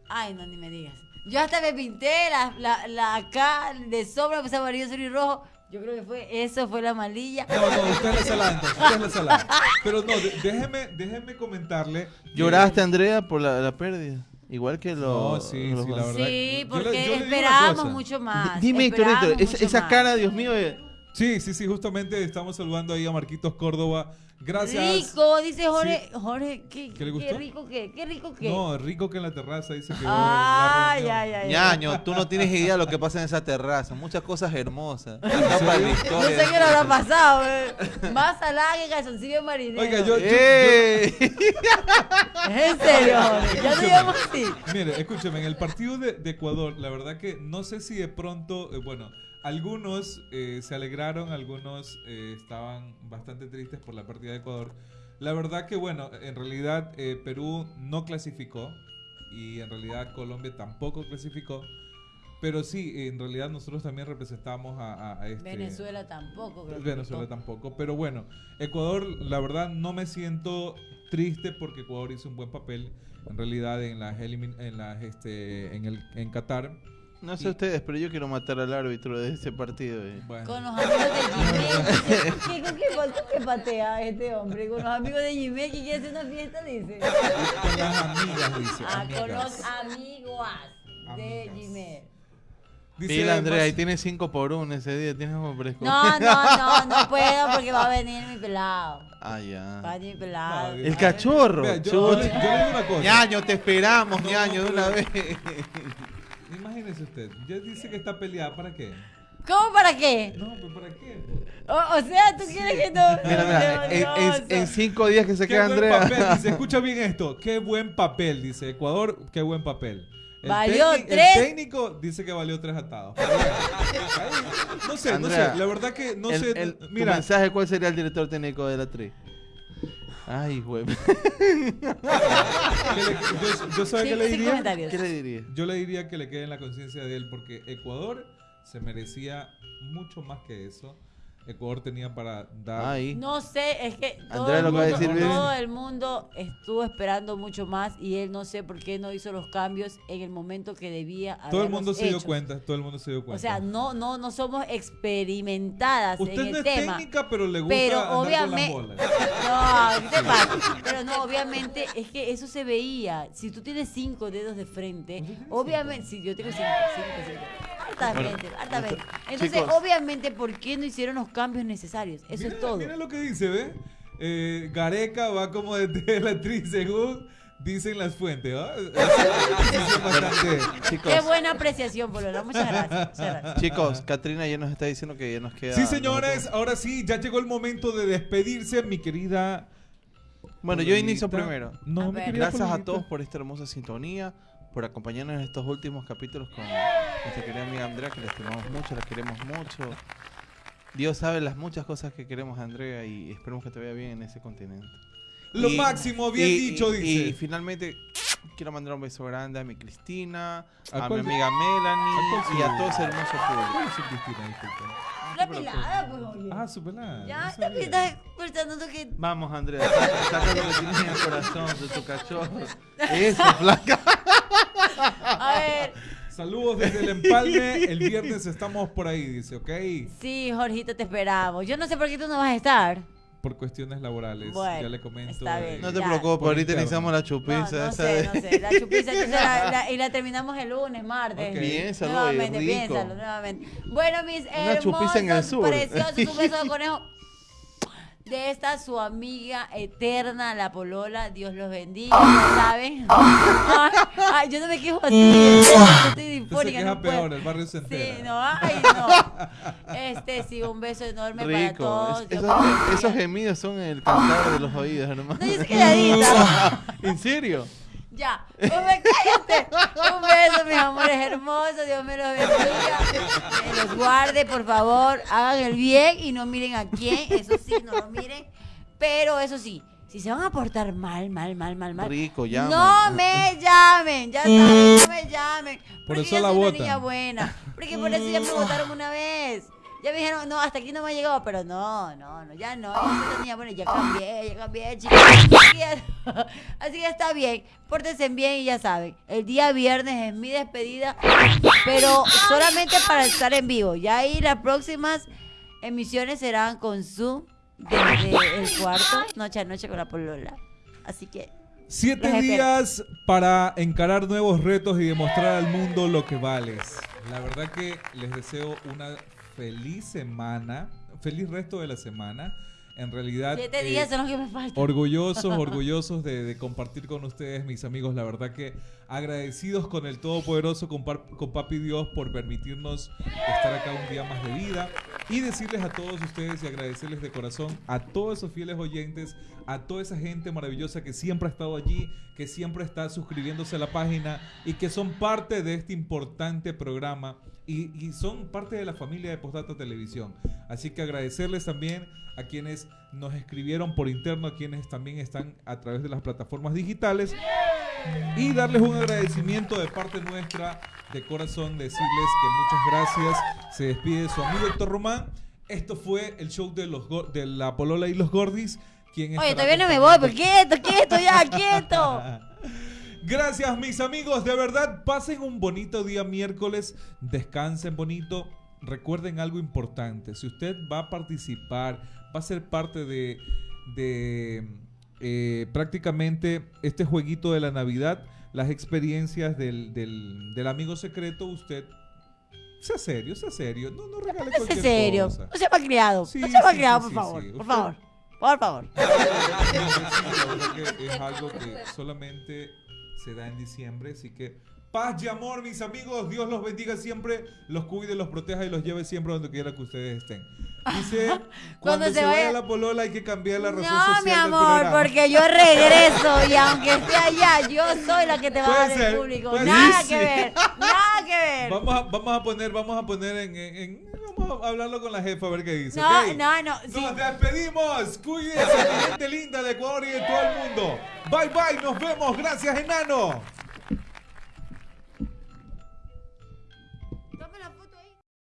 Ay, no, ni me digas. Yo hasta me pinté la, la, la acá de sombra, pues amarillo, azul y rojo. Yo creo que fue, eso fue la malilla. No, no, usted es la salada, entonces, usted es la salada. Pero no, déjeme, déjeme comentarle. ¿Lloraste, Andrea, por la, la pérdida? Igual que lo, No, sí, los- sí, la verdad. Sí, Yo le- porque yo le esperábamos mucho más. Dime, Héctor, esa, cara, Dios mío, de- Sí, sí, sí, justamente estamos saludando ahí a Marquitos Córdoba. Gracias. Rico, dice Jorge. Jorge, ¿qué, ¿Qué le qué gustó? rico que, qué rico que. No, rico que en la terraza dice que. Ay, la ay, reunión. ay. ñaño, tú no tienes idea de lo que pasa en esa terraza. Muchas cosas hermosas. Acá para No sé qué le habrá pasado, eh. Más salada que calzoncillo marinero. Oiga, yo- ¡Eh! Es en serio, Jorge. *laughs* Ya no digamos así. Mire, escúcheme, en el partido de, de Ecuador, la verdad que no sé si de pronto, eh, bueno, algunos eh, se alegraron, algunos eh, estaban bastante tristes por la pérdida de Ecuador. La verdad que, bueno, en realidad eh, Perú no clasificó y en realidad Colombia tampoco clasificó. Pero sí, en realidad nosotros también representamos a, a- a este... Venezuela tampoco, creo que Venezuela votó. tampoco. Pero bueno, Ecuador, la verdad, no me siento triste porque Ecuador hizo un buen papel en realidad en las en las este en el en Qatar. No sé ustedes, pero yo quiero matar al árbitro de ese partido. eh. Bueno. Con los amigos de Jimé. *laughs* ¿Qué, con qué, con qué patea este hombre? Con los amigos de Jimé que quiere hacer una fiesta, dice. Con las amigas, dice. Ah, con los amigos de Amigas. Jimé. Dice Mira, Andrea, ahí tiene 5 por 1 ese día. Tienes como fresco. No, no, no, no puedo porque va a venir mi pelado. Ah, Va a ya. venir mi pelado. No, El cachorro. Vea, yo, yo le, Chuta. yo le digo una cosa. Ñaño, te esperamos, No, ñaño, de una vez. Imagínese usted, ya dice que está peleada, ¿para qué? ¿Cómo para qué? No, pero ¿para qué? O, o sea, tú quieres que no. *laughs* Mira, mira, en, en- en cinco días que se Qué queda buen Andrea. papel, dice, *laughs* escucha bien esto, qué buen papel, dice Ecuador, qué buen papel. El Valió tres. El técnico dice que valió tres atados. No sé, Andrea, no sé, la verdad que no el- sé. el- tu mira, mensaje, ¿cuál sería el director técnico de la 3? Ay, güey. yo, yo sabe Sin- qué le diría. ¿Qué le diría? Yo le diría que le quede en la conciencia de él porque Ecuador se merecía mucho más que eso. Ecuador tenía para dar. Ay. No sé, es que todo, Andrea el lo que va a mundo, decir bien. todo el mundo estuvo esperando mucho más y él no sé por qué no hizo los cambios en el momento que debía todo el mundo se dio cuenta, todo el mundo se dio cuenta. O sea, no, no, no somos experimentadas Usted en no el es tema. técnica, pero le gusta Pero andar obviamente. con las bolas. *laughs* No, ¿qué te pasa? Pero no, obviamente es que eso se veía. Si tú tienes cinco dedos de frente, obviamente. Si yo tengo cinco, cinco, cinco. Hartamente, hartamente. Entonces, chicos. obviamente, ¿por qué no hicieron los cambios necesarios? Eso Mira- es todo. Mira lo que dice, ¿ve? Eh, Gareca va como de *laughs* la actriz según dicen las fuentes, ¿va? *laughs* Qué buena apreciación, Polola. Muchas gracias. Muchas gracias. chicos, Katrina ya nos está diciendo que ya nos queda. Sí, señores, ahora sí, ya llegó el momento de despedirse, mi querida. Bueno, yo inicio primero. No, A mi Gracias a todos por esta hermosa sintonía, por acompañarnos en estos últimos capítulos con nuestra querida amiga Andrea, que la estimamos mucho, la queremos mucho. Dios sabe las muchas cosas que queremos a Andrea y esperemos que te vaya bien en ese continente. Lo Y- máximo, bien y- dicho, y- dice. Y finalmente quiero mandar un beso grande a mi Cristina, ¿A a, mi amiga a Melanie cuál y a todo ese hermoso público. ¿Cuál es su Cristina? Disculpa. La pelada, pues, oye. Ah, su pelada. ya, no estás que. Vamos, Andrea, saca lo que tienes en el corazón de tu cachorro. Eso, flaca. Ver. *laughs* Saludos desde el empalme. El viernes estamos por ahí, dice, ¿ok? Sí, Jorgito, te esperamos. Yo no sé por qué tú no vas a estar. Por cuestiones laborales. Bueno, ya le comento. está eh, bien. No te Ya. preocupes, Por ahorita iniciamos la chupiza. no sé, no sé. La chupiza entonces la- la- y la terminamos el lunes, martes. Ok. Piénsalo, Nuevamente, rico. piénsalo, nuevamente. Bueno, mis Una chupiza en el hermosos, sur. preciosos, un beso de *laughs* conejo. De esta su amiga eterna, la Polola, Dios los bendiga, saben. Ay, ay, yo no me quejo así, yo estoy Usted se difónica, no peor, el barrio se entera. Sí, no, ay, no. Este, sí, un beso enorme para todos. Es- esos, esos gemidos son el cantar de los oídos, hermano. No, yo soy calladita. *laughs* ¿En serio? Ya, pues me cállate. Un beso, mis amores hermosos. Dios me los bendiga. Que los guarde, por favor. Hagan el bien y no miren a quién. Eso sí, no lo miren. Pero eso sí, si se van a portar mal, mal, mal, mal, mal. Rico, llama. No me llamen, ya saben, no me llamen. Por porque eso yo la soy una niña buena. Porque por eso ya me votaron una vez. Ya me dijeron, no, hasta aquí no me ha llegado, pero no, no, no, ya no, ya niña buena, ya cambié, ya cambié, chicos. *laughs* Así que está bien, pórtense bien y ya saben, el día viernes es mi despedida, pero solamente para estar en vivo. Ya ahí las próximas emisiones serán con Zoom desde el cuarto, noche a noche con la polola. Así que Siete días para encarar nuevos retos y demostrar al mundo lo que vales. La verdad que les deseo una feliz semana, feliz resto de la semana. En realidad, siete eh, días son los que me faltan. orgullosos, *laughs* orgullosos de, de compartir con ustedes, mis amigos. La verdad que agradecidos con el Todopoderoso, con, con Papi Dios, por permitirnos estar acá un día más de vida. Y decirles a todos ustedes y agradecerles de corazón a todos esos fieles oyentes, a toda esa gente maravillosa que siempre ha estado allí, que siempre está suscribiéndose a la página y que son parte de este importante programa y, son parte de la familia de Postdata Televisión. Así que agradecerles también a quienes nos escribieron por interno, a quienes también están a través de las plataformas digitales y darles un agradecimiento de parte nuestra de corazón, decirles que muchas gracias. Se despide su amigo Héctor Román. Esto fue el show de los de la Polola y los Gordis. Quien Oye, todavía no me voy, pero quieto, quieto, ya, *laughs* quieto. Gracias, mis amigos. De verdad, pasen un bonito día miércoles. Descansen bonito. Recuerden algo importante. Si usted va a participar, va a ser parte de, de eh, prácticamente este jueguito de la Navidad, las experiencias del, del, del amigo secreto, usted sea serio, sea serio. No, no regale No sea cualquier serio. cosa. No sea malcriado. Sí, no sea malcriado, sí, por favor. Por favor. Por favor. *laughs* Yo creo que es algo que solamente se da en diciembre, así que paz y amor, mis amigos, Dios los bendiga siempre, los cuide, los proteja y los lleve siempre donde quiera que ustedes estén. Dice, *laughs* cuando, se, se vaya vaya- la polola hay que cambiar la razón No, social mi del amor, programa. porque yo regreso y aunque esté allá, yo soy la que te va a dar el público. Nada ser. que ver, nada que ver. Vamos a, vamos a poner, vamos a poner en- en- vamos a hablarlo con la jefa a ver qué dice. No, no, no, sí. Nos despedimos. Cuídense, mi gente linda de Ecuador y de todo el mundo. Bye bye, nos vemos. Gracias, enano.